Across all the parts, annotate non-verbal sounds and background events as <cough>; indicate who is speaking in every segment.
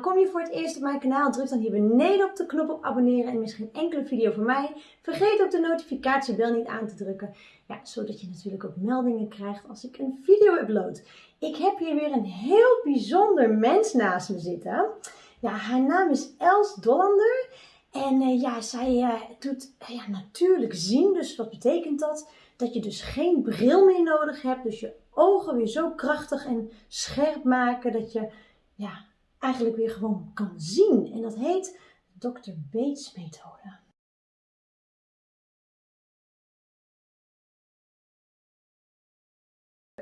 Speaker 1: Kom je voor het eerst op mijn kanaal, druk dan hier beneden op de knop op abonneren en mis geen enkele video van mij. Vergeet ook de notificatiebel niet aan te drukken, ja, zodat je natuurlijk ook meldingen krijgt als ik een video upload. Ik heb hier weer een heel bijzonder mens naast me zitten. Ja, haar naam is Els Dollander en uh, ja, zij uh, doet uh, ja, natuurlijk zien, dus wat betekent dat? Dat je dus geen bril meer nodig hebt, dus je ogen weer zo krachtig en scherp maken dat je ja, eigenlijk weer gewoon kan zien. En dat heet Dr. Bates methode.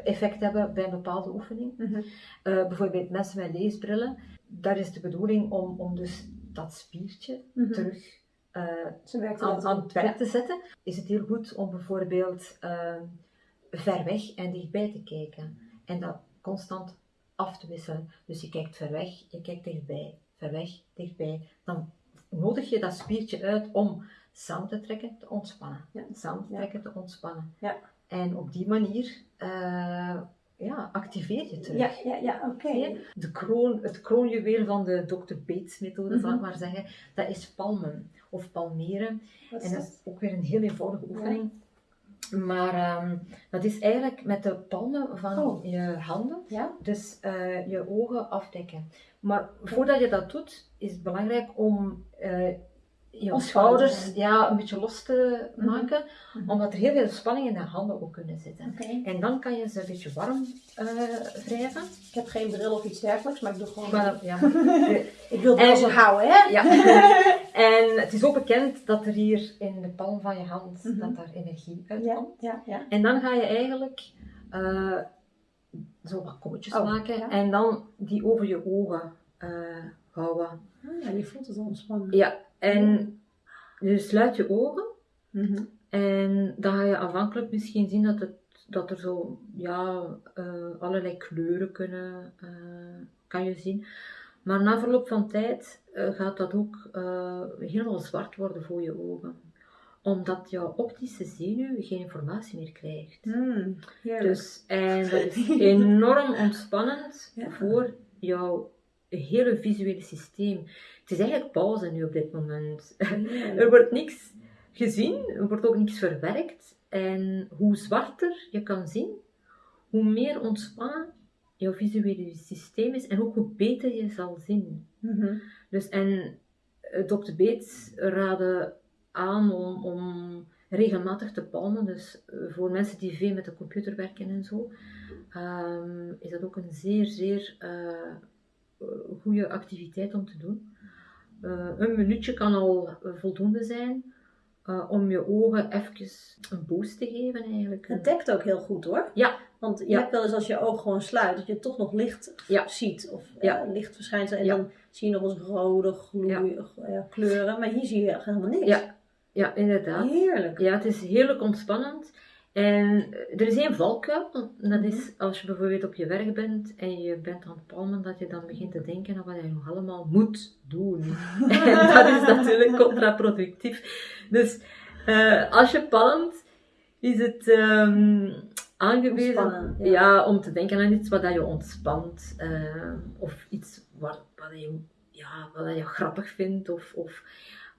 Speaker 2: effect hebben bij een bepaalde oefening. Mm -hmm. uh, bijvoorbeeld mensen met leesbrillen. Daar is de bedoeling om, om dus dat spiertje mm -hmm. terug uh, aan, aan, het werk te zetten. Is het heel goed om bijvoorbeeld uh, ver weg en dichtbij te kijken. En dat constant af te wisselen. Dus je kijkt ver weg, je kijkt dichtbij, ver weg, dichtbij. Dan nodig je dat spiertje uit om samen te trekken, te ontspannen. Ja. Samen te trekken, te ontspannen.
Speaker 1: Ja.
Speaker 2: En op die manier uh, ja, activeer je terug.
Speaker 1: Ja, ja, ja oké. Okay.
Speaker 2: De kroon, het kroonjuweel van de Dr. Bates methode, mm -hmm. zal ik maar zeggen, dat is palmen of palmeren. En dat is ook weer een heel eenvoudige oefening. Ja. Maar um, dat is eigenlijk met de palmen van
Speaker 1: oh.
Speaker 2: je handen,
Speaker 1: ja?
Speaker 2: dus uh, je ogen afdekken. Maar voordat je dat doet, is het belangrijk om uh, je schouders ja, een beetje los te
Speaker 1: Mhm.
Speaker 2: maken, mm -hmm. omdat er heel veel spanning in de handen ook kunnen zitten.
Speaker 1: Okay.
Speaker 2: En dan kan je ze een beetje warm uh, wrijven.
Speaker 1: Ik heb geen bril of iets dergelijks, maar ik doe gewoon.
Speaker 2: Maar, ja. <laughs>
Speaker 1: ik wil het wel houden, hè?
Speaker 2: Ja. <laughs> en het is ook bekend dat er hier in de palm van je hand mm -hmm. dat daar energie uitkomt.
Speaker 1: Ja, ja, ja.
Speaker 2: En dan ga je eigenlijk uh, zo wat kommetjes
Speaker 1: Oh,
Speaker 2: maken en dan die over je ogen uh, houden.
Speaker 1: Ah, ja, je voelt het ontspannen.
Speaker 2: Ja, en je sluit je ogen
Speaker 1: Mm -hmm.
Speaker 2: en dan ga je afhankelijk misschien zien dat, het, dat er zo ja, uh, allerlei kleuren kunnen, uh, kan je zien. Maar na verloop van tijd uh, gaat dat ook helemaal zwart worden voor je ogen. Omdat jouw optische zenuw geen informatie meer krijgt.
Speaker 1: Mm,
Speaker 2: dus, en dat is <laughs> enorm ontspannend
Speaker 1: Ja.
Speaker 2: voor jouw hele visuele systeem. Het is eigenlijk pauze nu op dit moment. <laughs> er wordt niks gezien, er wordt ook niks verwerkt. En hoe zwarter je kan zien, hoe meer ontspannen jouw visuele systeem is en ook hoe beter je zal zien.
Speaker 1: Mhm.
Speaker 2: Dus en eh, Dr. Bates raadde aan om, om regelmatig te palmen. Dus eh, voor mensen die veel met de computer werken en zo, ehm, is dat ook een zeer, zeer uh, goede activiteit om te doen. Uh, een minuutje kan al voldoende zijn uh, om je ogen even een boost te geven eigenlijk.
Speaker 1: Het dekt ook heel goed hoor.
Speaker 2: Ja.
Speaker 1: Want je
Speaker 2: Ja.
Speaker 1: hebt wel eens als je oog gewoon sluit, dat je toch nog licht
Speaker 2: Ja.
Speaker 1: ziet. Of
Speaker 2: Ja.
Speaker 1: eh, lichtverschijnselen. En dan zie je nog eens rode gloei, eh, kleuren. Maar hier zie je helemaal niks.
Speaker 2: Ja, ja inderdaad.
Speaker 1: Heerlijk.
Speaker 2: Ja, het is heerlijk ontspannend. En er is één valkuil. Dat is als je bijvoorbeeld op je werk bent en je bent aan het palmen, dat je dan begint te denken aan wat je nog allemaal moet doen. <laughs> <laughs> en dat is natuurlijk contraproductief. Dus eh, als je palmt, is het ehm, aangewezen
Speaker 1: ja.
Speaker 2: ja. om te denken aan iets wat dat je ontspant. eh, of iets wat, wat, je, ja, wat dat je grappig vindt. Of, of,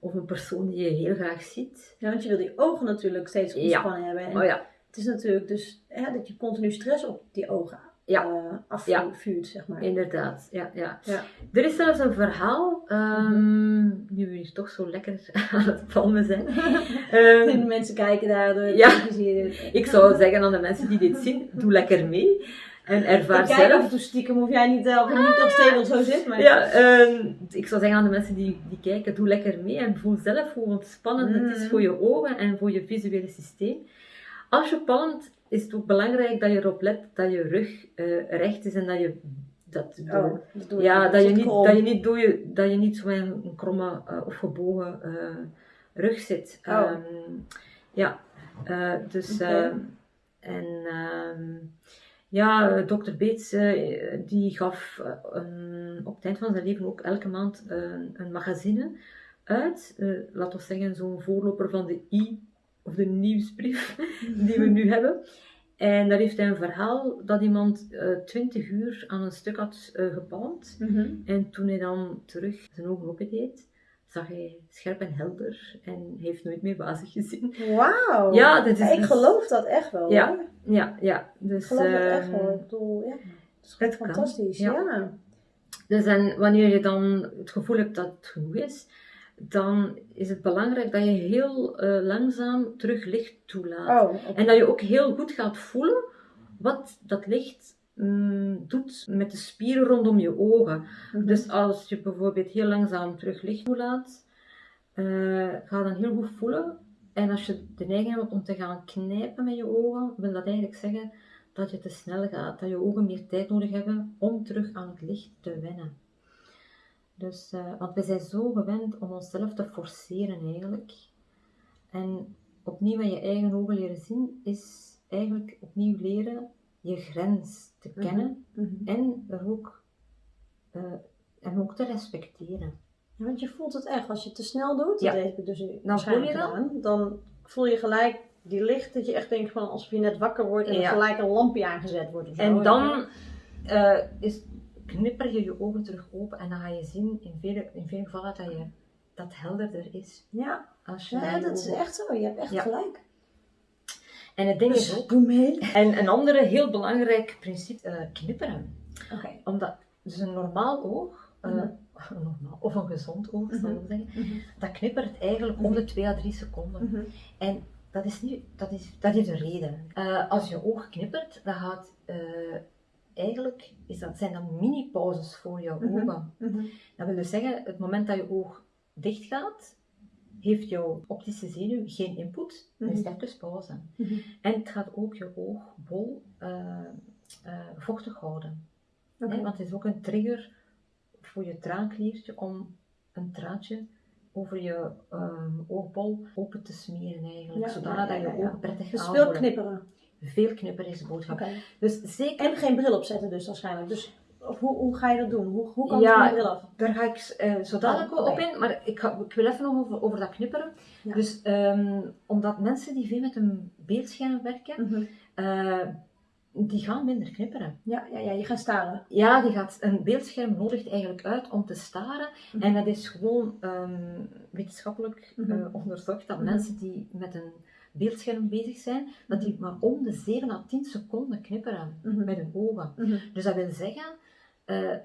Speaker 2: of een persoon die je heel graag ziet.
Speaker 1: Ja, want je wil die ogen natuurlijk steeds
Speaker 2: Ja.
Speaker 1: ontspannen hebben. En
Speaker 2: Oh ja,
Speaker 1: Het is natuurlijk dus hè, dat je continu stress op die ogen
Speaker 2: Ja.
Speaker 1: eh, afvuurt, zeg maar.
Speaker 2: inderdaad. Ja, ja.
Speaker 1: Ja.
Speaker 2: Er is zelfs een verhaal, ehm, nu we hier toch zo lekker <laughs> aan het palmen zijn. <laughs> Ehm,
Speaker 1: de mensen kijken daar door.
Speaker 2: Ja. ik zou zeggen aan de mensen die dit zien, doe lekker mee. En ervaar
Speaker 1: Kijk
Speaker 2: zelf.
Speaker 1: toe stiekem hoef jij niet, uh, of niet op stevig zo zit. Maar...
Speaker 2: Ja, ehm, ik zou zeggen aan de mensen die, die kijken, doe lekker mee en voel zelf hoe ontspannend het is
Speaker 1: Mm.
Speaker 2: voor je ogen en voor je visuele systeem. Als je palmt, is het ook belangrijk dat je erop let dat je rug eh, recht is en dat je dat
Speaker 1: Oh,
Speaker 2: Ja, dat je, niet,
Speaker 1: krom.
Speaker 2: dat, je niet door je, dat je niet zo in een kromme uh, of gebogen uh, rug zit.
Speaker 1: Oh.
Speaker 2: Um, ja, dus
Speaker 1: Okay.
Speaker 2: en ja, dokter Bates die gaf een, op het eind van zijn leven ook elke maand een, een magazine uit. laten we zeggen zo'n voorloper van de i of de nieuwsbrief <laughs> die we nu hebben. En daar heeft hij een verhaal dat iemand uh, 20 uur aan een stuk had uh, gepalmd. En toen hij dan terug zijn ogen opendeed, zag hij scherp en helder en heeft nooit meer wazig gezien.
Speaker 1: Wauw!
Speaker 2: Ja, dat is
Speaker 1: ik dus- geloof dat echt wel.
Speaker 2: Ja, ja, ja. Dus,
Speaker 1: ik geloof dat echt wel. Ik bedoel, ja. Dat is fantastisch, ja. ja.
Speaker 2: Dus en wanneer je dan het gevoel hebt dat het genoeg is, dan is het belangrijk dat je heel uh, langzaam terug licht toelaat.
Speaker 1: Oh, okay.
Speaker 2: En dat je ook heel goed gaat voelen wat dat licht mm, doet met de spieren rondom je ogen. Mm -hmm. Dus als je bijvoorbeeld heel langzaam terug licht toelaat, uh, ga dan heel goed voelen. En als je de neiging hebt om te gaan knijpen met je ogen, wil dat eigenlijk zeggen dat je te snel gaat, dat je ogen meer tijd nodig hebben om terug aan het licht te wennen. Dus, uh, want we zijn zo gewend om onszelf te forceren eigenlijk. En opnieuw met je eigen ogen leren zien, is eigenlijk opnieuw leren je grens te kennen
Speaker 1: mm -hmm.
Speaker 2: en er ook, uh, en ook te respecteren.
Speaker 1: Ja, want je voelt het echt, als je het te snel doet,
Speaker 2: Ja.
Speaker 1: dat heb ik dus
Speaker 2: Dan voel je dat?
Speaker 1: gedaan, dan voel je gelijk die licht, dat je echt denkt van alsof je net wakker wordt en er gelijk een lampje aangezet wordt. of zo.
Speaker 2: En dan uh, is, knipper je je ogen terug open en dan ga je zien in vele, in vele gevallen dat je dat helderder is.
Speaker 1: Ja,
Speaker 2: Als je
Speaker 1: ja dat is echt zo. Je hebt echt gelijk.
Speaker 2: En het ding is ook, <laughs> en een andere heel belangrijk principe, eh, knipperen. Omdat dus een normaal oog, eh,
Speaker 1: Mhm. <laughs>
Speaker 2: normaal, of een gezond oog, zal ik
Speaker 1: Mhm.
Speaker 2: zeggen,
Speaker 1: Mhm.
Speaker 2: dat knippert eigenlijk om de 2 à 3 seconden.
Speaker 1: Mhm.
Speaker 2: En dat, is niet, dat, is, dat heeft een reden. Eh, als je oog knippert, dan gaat eigenlijk is dat, zijn dat mini-pauzes voor jouw
Speaker 1: Mhm.
Speaker 2: ogen.
Speaker 1: Mhm.
Speaker 2: Dat wil dus zeggen, het moment dat je oog dicht gaat, heeft jouw optische zenuw geen input, dan is het even pauze.
Speaker 1: Mhm.
Speaker 2: En het gaat ook je oogbol eh, eh, vochtig houden. Hè, want het is ook een trigger voor je traankliertje om een traantje over je ehm, oogbol open te smeren eigenlijk.
Speaker 1: Ja,
Speaker 2: zodanig
Speaker 1: ja, ja,
Speaker 2: dat je ogen prettig
Speaker 1: Dus
Speaker 2: aanvoelen.
Speaker 1: veel knipperen.
Speaker 2: Veel knipper is de boodschap. Dus zeker,
Speaker 1: En geen bril opzetten dus waarschijnlijk. Dus of hoe, hoe ga je dat doen? Hoe, hoe kan
Speaker 2: Ja,
Speaker 1: de bril af?
Speaker 2: daar ga ik eh, zo dadelijk
Speaker 1: Oh,
Speaker 2: wel op in, maar ik, ga, ik wil even nog over, over dat knipperen.
Speaker 1: Ja.
Speaker 2: Dus ehm, omdat mensen die veel met een beeldscherm werken,
Speaker 1: Mhm.
Speaker 2: eh, die gaan minder knipperen.
Speaker 1: Ja, ja, ja, je gaat staren.
Speaker 2: Ja, die gaat, een beeldscherm nodigt eigenlijk uit om te staren.
Speaker 1: Mhm.
Speaker 2: En dat is gewoon ehm, wetenschappelijk
Speaker 1: Mhm.
Speaker 2: eh, onderzocht dat mensen die met een beeldscherm bezig zijn, dat die maar om de 7 à 10 seconden knipperen met hun ogen. Dus dat wil zeggen eh,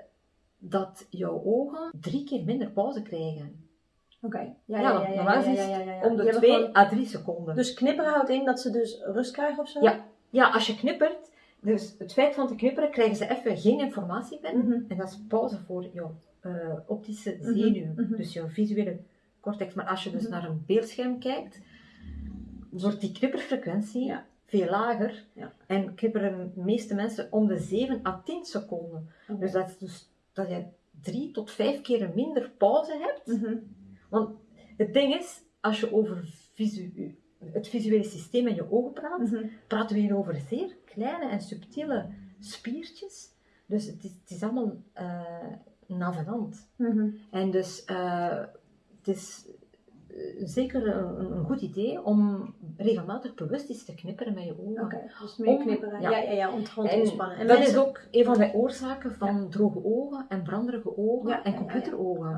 Speaker 2: dat jouw ogen drie keer minder pauze krijgen.
Speaker 1: Oké. Ja,
Speaker 2: Ja,
Speaker 1: ja, ja, ja,
Speaker 2: normaal
Speaker 1: ja,
Speaker 2: is het. Om de
Speaker 1: hebben
Speaker 2: 2
Speaker 1: gewoon-
Speaker 2: à 3 seconden.
Speaker 1: Dus knipperen houdt in dat ze dus rust krijgen of zo?
Speaker 2: Ja. Ja, als je knippert, dus het feit van te knipperen, krijgen ze even geen informatie binnen.
Speaker 1: Mhm.
Speaker 2: En dat is pauze voor jouw eh, optische
Speaker 1: Mhm,
Speaker 2: zenuw,
Speaker 1: mhm.
Speaker 2: dus jouw visuele cortex. Maar als je dus naar een beeldscherm kijkt, wordt die knipperfrequentie
Speaker 1: Ja.
Speaker 2: Veel lager.
Speaker 1: Ja.
Speaker 2: En knipperen de meeste mensen om de 7 à 10 seconden.
Speaker 1: Oké.
Speaker 2: Dus dat is dus dat je drie tot vijf keer minder pauze hebt.
Speaker 1: Mhm.
Speaker 2: Want het ding is, als je over visu- het visuele systeem in je ogen praat,
Speaker 1: Mhm.
Speaker 2: praten we hier over zeer kleine en subtiele spiertjes. Dus het is, het is allemaal eh navenant.
Speaker 1: Mhm.
Speaker 2: En dus eh, het is zeker een, een goed idee om regelmatig bewust eens te knipperen met je ogen.
Speaker 1: Oké, dus meer
Speaker 2: Om-
Speaker 1: knipperen.
Speaker 2: ja.
Speaker 1: Ja, ja, ja, om het te ontspannen. En
Speaker 2: dat
Speaker 1: mensen-
Speaker 2: is ook een van de oorzaken van droge ogen en branderige ogen
Speaker 1: Ja,
Speaker 2: en computerogen.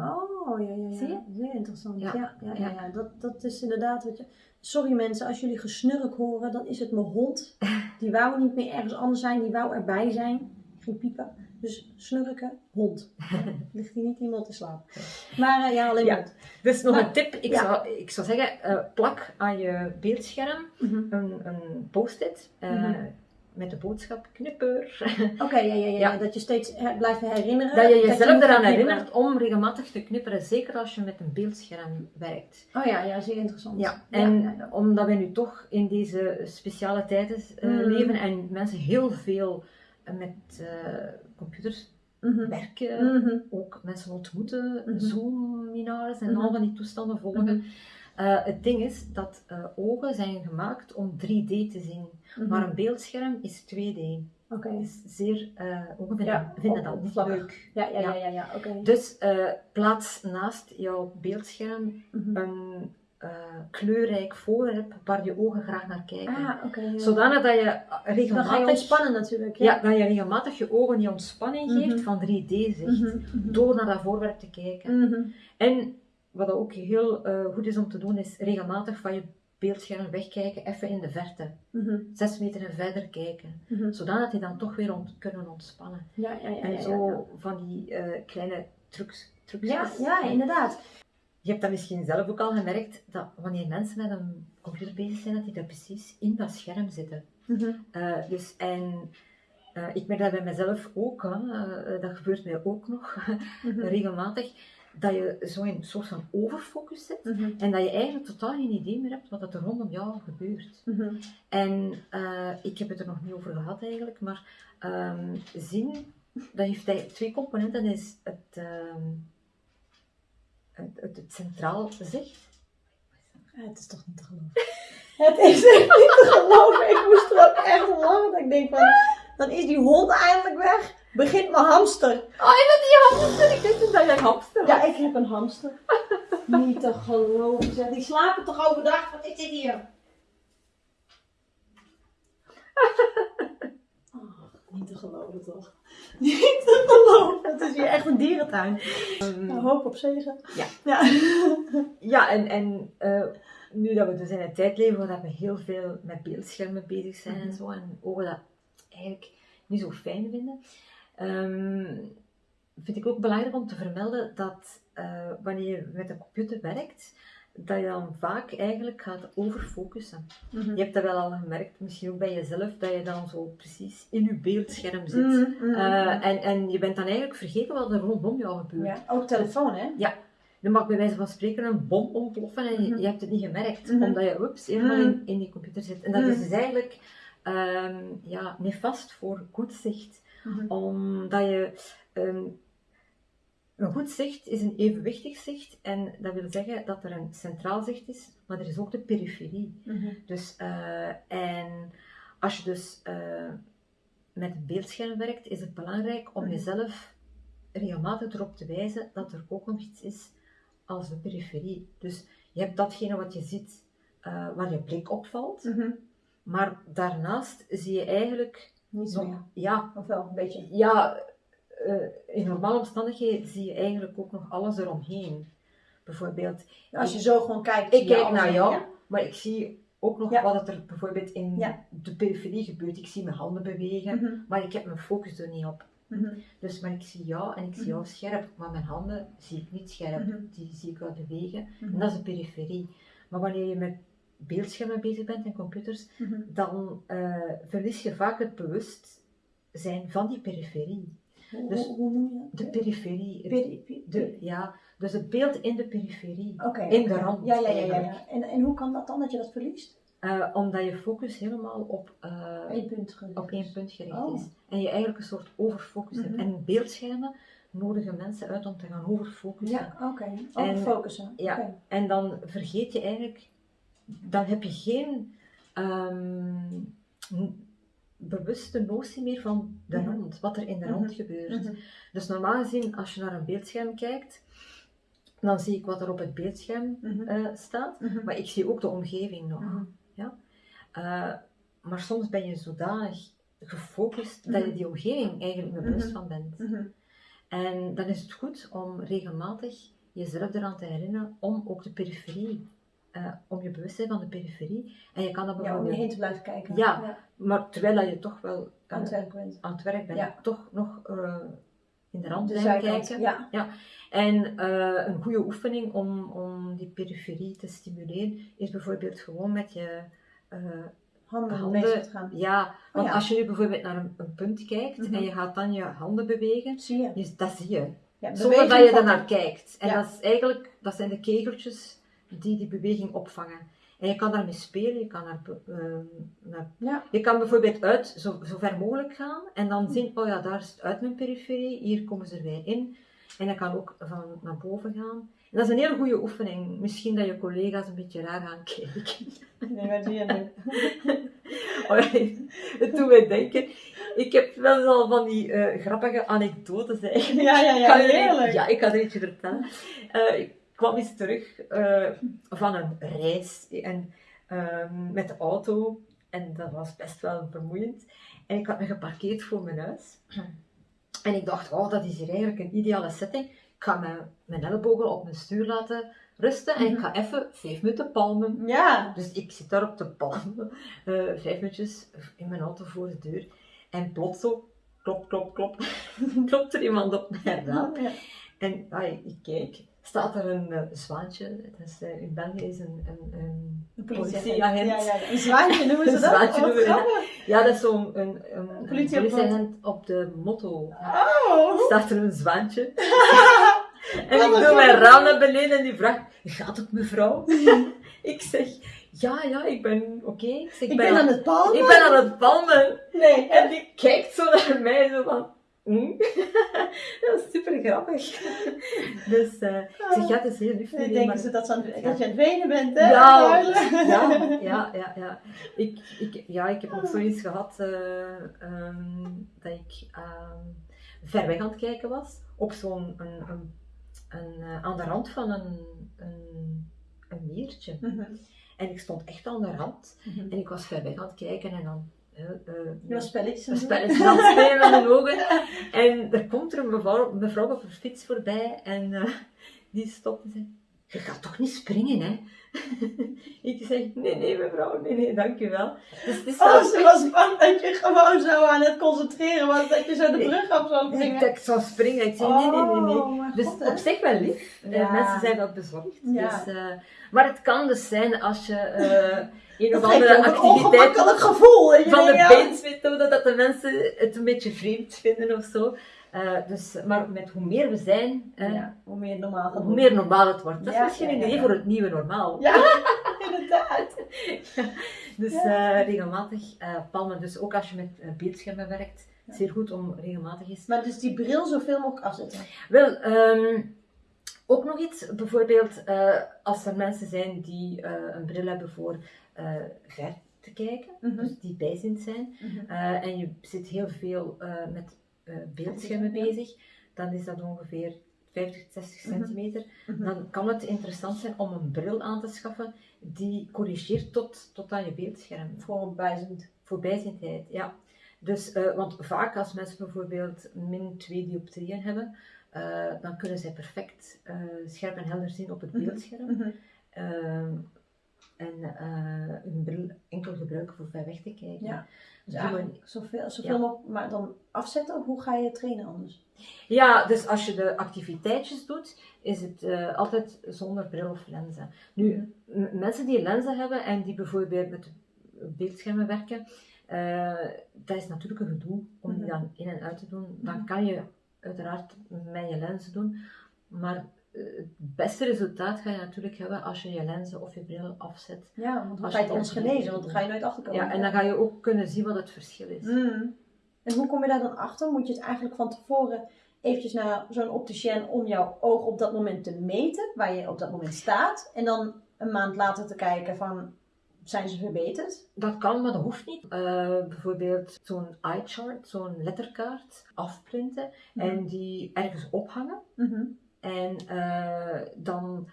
Speaker 1: Oh, ja, ja, ja.
Speaker 2: Zie je?
Speaker 1: Zeer interessant. Ja,
Speaker 2: Ja,
Speaker 1: ja, ja, ja,
Speaker 2: ja.
Speaker 1: Dat, dat is inderdaad wat je... Sorry mensen, als jullie gesnurk horen, dan is het mijn hond. <laughs> Die wou niet meer ergens anders zijn, die wou erbij zijn. Ging piepen. Dus snurken, hond. <laughs> Ligt hier niet iemand te slapen. Maar eh, ja, alleen
Speaker 2: Ja.
Speaker 1: hond.
Speaker 2: Dus nog
Speaker 1: Maar-
Speaker 2: een tip, ik,
Speaker 1: ja.
Speaker 2: zou, ik zou zeggen, eh, plak aan je beeldscherm
Speaker 1: Mhm.
Speaker 2: een, een post-it eh,
Speaker 1: Mhm.
Speaker 2: met de boodschap knipper.
Speaker 1: Oké, ja, ja, ja, ja.
Speaker 2: Ja.
Speaker 1: Dat je steeds blijft herinneren.
Speaker 2: dat je jezelf eraan herinnert om regelmatig te knipperen, zeker als je met een beeldscherm werkt.
Speaker 1: Oh ja, ja, zeer interessant.
Speaker 2: Ja, en
Speaker 1: ja,
Speaker 2: omdat we nu toch in deze speciale tijden
Speaker 1: Mm.
Speaker 2: leven en mensen heel veel met eh, computers
Speaker 1: Mhm.
Speaker 2: werken,
Speaker 1: Mhm.
Speaker 2: ook mensen ontmoeten,
Speaker 1: Mhm.
Speaker 2: Zoom-webinars en al van die toestanden volgen. Eh, het ding is dat eh, ogen zijn gemaakt om 3D te zien, maar een beeldscherm is 2D.
Speaker 1: Oké.
Speaker 2: Is zeer, eh, ogen vinden,
Speaker 1: Ja,
Speaker 2: vinden dat niet leuk.
Speaker 1: Ja, ja, ja,
Speaker 2: Ja.
Speaker 1: ja.
Speaker 2: Dus eh, plaats naast jouw beeldscherm een uh, kleurrijk voorwerp waar je ogen graag naar kijken.
Speaker 1: Ah, okay,
Speaker 2: Zodanig dat je regelmatig... Dan
Speaker 1: je ontspannen natuurlijk.
Speaker 2: Ja, ja dat je regelmatig je ogen die ontspanning geeft mhm. van 3D-zicht. Mhm, mhm. Door naar dat voorwerp te kijken. En wat ook heel uh, goed is om te doen, is regelmatig van je beeldscherm wegkijken, even in de verte. Zes meter en verder kijken. Zodat die dan toch weer ont kunnen ontspannen.
Speaker 1: Ja, ja, ja,
Speaker 2: en zo van die uh, kleine trucs. trucs
Speaker 1: ja, ja, inderdaad.
Speaker 2: Je hebt dat misschien zelf ook al gemerkt, dat wanneer mensen met een computer bezig zijn, dat die daar precies in dat scherm zitten. Mhm. Eh, dus, en uh, ik merk dat bij mezelf ook, hè, uh, dat gebeurt mij ook nog <laughs> mhm. regelmatig, dat je zo in een soort van overfocus zit mhm. en dat je eigenlijk totaal geen idee meer hebt wat er rondom jou gebeurt. En ik heb het er nog niet over gehad eigenlijk, maar um, zien, dat heeft twee componenten. Dat is het... Ehm, het, het centraal zicht.
Speaker 1: het is toch niet te geloven. <laughs> het is echt niet te geloven. Ik moest er ook echt lachen. Dat ik denk van, dan is die hond eindelijk weg. Begint mijn hamster.
Speaker 2: Oh, je bent die hamster. Ik wist dat jij een hamster
Speaker 1: Ja, ik heb een hamster. niet te geloven. Zeg. Die slapen toch overdag? Wat is dit hier? Oh, <laughs> niet te geloven toch? Niet te geloven. Het is hier echt een dierentuin. Um, hoop op zegen.
Speaker 2: Ja. Ja, <laughs> ja en, en uh, nu dat we dus in een tijd leven waar we heel veel met beeldschermen bezig zijn en mhm. zo, en ogen dat eigenlijk niet zo fijn vinden, um, vind ik ook belangrijk om te vermelden dat uh, wanneer je met een computer werkt, dat je dan vaak eigenlijk gaat overfocussen. Mm Je hebt dat wel al gemerkt, misschien ook bij jezelf, dat je dan zo precies in je beeldscherm zit. Mhm, mhm, eh, en, en je bent dan eigenlijk vergeten wat er rondom jou gebeurt.
Speaker 1: Ja, ook telefoon, hè?
Speaker 2: Ja. Dan mag bij wijze van spreken een bom ontploffen en je, mhm. je hebt het niet gemerkt, omdat je ups, helemaal in, in die computer zit. En dat is dus eigenlijk um, ja, nefast voor goed zicht. Omdat je ehm, een goed zicht is een evenwichtig zicht en dat wil zeggen dat er een centraal zicht is, maar er is ook de periferie. Mhm. Dus, uh, en als je dus uh, met een beeldscherm werkt, is het belangrijk om mhm. jezelf regelmatig erop te wijzen dat er ook nog iets is als de periferie. Dus je hebt datgene wat je ziet uh, waar je blik opvalt, mm maar daarnaast zie je eigenlijk
Speaker 1: niet zo.
Speaker 2: Ja,
Speaker 1: of wel een beetje.
Speaker 2: Ja, uh, in normale omstandigheden zie je eigenlijk ook nog alles eromheen. Bijvoorbeeld.
Speaker 1: Als je zo gewoon kijkt.
Speaker 2: Ik kijk naar jou, maar ik zie ook nog wat er bijvoorbeeld in de periferie gebeurt. Ik zie mijn handen bewegen, mhm. maar ik heb mijn focus er niet op. Mhm. Dus maar ik zie jou en ik zie jou mhm. scherp, maar mijn handen zie ik niet scherp. Die zie ik wel bewegen. En dat is de periferie. Maar wanneer je met beeldschermen bezig bent en computers, dan uh, verlies je vaak het bewustzijn van die periferie.
Speaker 1: Dus hoe, noem je
Speaker 2: dat? De periferie. de, ja, dus het beeld in de periferie.
Speaker 1: Okay,
Speaker 2: in de rand.
Speaker 1: Ja, ja, ja. ja, ja. En, en hoe kan dat dan dat je dat verliest?
Speaker 2: Uh, omdat je focus helemaal op,
Speaker 1: uh, Eén punt gericht,
Speaker 2: op één punt gericht oh. is. En je eigenlijk een soort overfocus hebt. Mhm. En beeldschermen nodigen mensen uit om te gaan overfocussen.
Speaker 1: Ja, oké. Okay. Overfocussen.
Speaker 2: Ja, en dan vergeet je eigenlijk, dan heb je geen um, bewuste notie meer van de mhm. rond, wat er in de rond mhm. gebeurt. Mhm. Dus normaal gezien, als je naar een beeldscherm kijkt, dan zie ik wat er op het beeldscherm uh, staat, maar ik zie ook de omgeving nog. Ja? Uh, maar soms ben je zodanig gefocust dat je die omgeving eigenlijk niet bewust van bent. En dan is het goed om regelmatig jezelf eraan te herinneren om ook de periferie uh, om je bewustzijn van de periferie. En je kan dat
Speaker 1: bijvoorbeeld... Ja, om je heen te blijven kijken.
Speaker 2: Ja, maar terwijl je toch wel uh,
Speaker 1: aan het werk bent,
Speaker 2: aan het werk bent toch nog uh, in de rand blijven kijken. Ja. ja. En een goede oefening om, om die periferie te stimuleren is bijvoorbeeld gewoon met je
Speaker 1: handen, handen te gaan.
Speaker 2: Ja, oh want als je nu bijvoorbeeld naar een, een punt kijkt en mhm. je gaat dan je handen bewegen,
Speaker 1: zie je.
Speaker 2: dat zie je. Ja, Zonder dat je er naar kijkt. En dat is eigenlijk, dat zijn de kegeltjes die die beweging opvangen. En je kan daarmee spelen, je kan, uh, naar ja. je kan bijvoorbeeld uit zo, zo ver mogelijk gaan en dan zien, oh ja, daar is het uit mijn periferie, hier komen ze erbij in. En je kan ook van naar boven gaan. En dat is een hele goede oefening. Misschien dat je collega's een beetje raar gaan kijken.
Speaker 1: Nee, zie je nu?
Speaker 2: oh, het doet mij denken. Ik heb wel al van die uh, grappige anekdotes eigenlijk.
Speaker 1: Ja, ja, ja, heerlijk.
Speaker 2: Ja, ik ga er eentje vertellen. Uh, kwam eens terug uh, van een reis en, uh, met de auto. En dat was best wel vermoeiend. En ik had me geparkeerd voor mijn huis. En ik dacht, oh, dat is hier eigenlijk een ideale setting. Ik ga mijn, mijn ellebogen op mijn stuur laten rusten en ik mhm. ga even vijf minuten palmen.
Speaker 1: Ja.
Speaker 2: Dus ik zit daar op te palmen, uh, <laughs> vijf minuutjes in mijn auto voor de deur. En plots zo, klop, klop, klop, <laughs> klopt er iemand op mijn raam. Ja. En ah, ik kijk, staat er een uh, zwaantje. Het is, uh, in België is een, een, een politieagent.
Speaker 1: Ja, ja, Een zwaantje noemen ze dat?
Speaker 2: Een zwaantje noemen we Ja, dat is zo'n een, een, een politieagent op de motto. Oh. Staat er een zwaantje. <laughs> en ik doe mijn raam naar beneden en die vraagt, gaat het mevrouw? <laughs> ik zeg, ja, ja, ik ben oké.
Speaker 1: Ik, ik ben, aan het palmen.
Speaker 2: Ik ben aan het palmen.
Speaker 1: Nee.
Speaker 2: En die kijkt zo naar mij, zo van, hm? <laughs> dat is super grappig. dus uh, ik zeg, ja, het is heel lief.
Speaker 1: Dan denken maar... ze dat, dat je aan het wenen bent, hè?
Speaker 2: Ja, ja, ja, ja, ja. Ik, ik, ja, ik heb ook zoiets gehad uh, um, dat ik um, ver weg aan het kijken was. Op zo'n een, een, een, uh, aan de rand van een, een, een meertje. Mm -hmm. En ik stond echt aan de rand. Mm -hmm. En ik was ver weg aan het kijken en dan
Speaker 1: uh, uh, spelletjes.
Speaker 2: Een spelletje aan het spelen met mijn <laughs> ogen. En er komt er een mevrouw, mevrouw op een fiets voorbij en uh, die stopt en zegt, je gaat toch niet springen, hè? <laughs> ik zeg, nee, nee mevrouw, nee, nee, dankjewel.
Speaker 1: Dus het is oh, ze was bang dat je gewoon zo aan het concentreren was, dat je zo de brug af zou springen.
Speaker 2: Dat ik zou springen. Ik zeg, nee, nee, nee, nee. Oh, dus God, op zich wel lief. Ja. mensen zijn wel bezorgd. Ja. Dus, maar het kan dus zijn als je <laughs> een of andere activiteit
Speaker 1: van, gevoel,
Speaker 2: van de beensmethode, dat de mensen het een beetje vreemd vinden of zo. Uh, dus, maar met hoe meer we zijn,
Speaker 1: uh, ja, hoe meer normaal,
Speaker 2: hoe meer normaal het wordt. Dat is misschien een idee voor het nieuwe normaal.
Speaker 1: Ja, <laughs> inderdaad.
Speaker 2: dus uh, regelmatig palmen. Dus ook als je met beeldschermen werkt, zeer goed om regelmatig eens.
Speaker 1: Maar dus die bril zoveel mogelijk afzetten?
Speaker 2: Wel, um, ook nog iets, bijvoorbeeld als er mensen zijn die een bril hebben voor ver te kijken, mm -hmm. dus die bijziend zijn, mm -hmm. uh, en je zit heel veel uh, met beeldschermen bezig, dan is dat ongeveer 50, 60 mm -hmm. centimeter. Dan kan het interessant zijn om een bril aan te schaffen die corrigeert tot, tot aan je beeldscherm.
Speaker 1: Voor bijziend.
Speaker 2: Voor ja. Dus, want vaak als mensen bijvoorbeeld min 2 dioptrieën hebben, dan kunnen zij perfect scherp en helder zien op het beeldscherm. Ehm, en uh, hun bril enkel gebruiken voor ver weg te kijken.
Speaker 1: Ja, dus ja, zoveel, zoveel ja. maar dan afzetten hoe ga je trainen anders?
Speaker 2: Ja, dus als je de activiteitjes doet, is het uh, altijd zonder bril of lenzen. Nu, mm. mensen die lenzen hebben en die bijvoorbeeld met beeldschermen werken, uh, dat is natuurlijk een gedoe om die mm-hmm. dan in en uit te doen. Dan mm-hmm. kan je uiteraard met je lenzen doen, maar het beste resultaat ga je natuurlijk hebben als je je lenzen of je bril afzet.
Speaker 1: Ja, want dan ga je het ons genezen, want dan ga je nooit achterkomen.
Speaker 2: Ja, en dan ga je ook kunnen zien wat het verschil is.
Speaker 1: Mm. En hoe kom je daar dan achter? Moet je het eigenlijk van tevoren eventjes naar zo'n opticien om jouw oog op dat moment te meten, waar je op dat moment staat, en dan een maand later te kijken van, zijn ze verbeterd?
Speaker 2: Dat kan, maar dat hoeft niet. Uh, bijvoorbeeld zo'n eye chart, zo'n letterkaart afprinten mm. en die ergens ophangen. Mm -hmm. En uh, dan,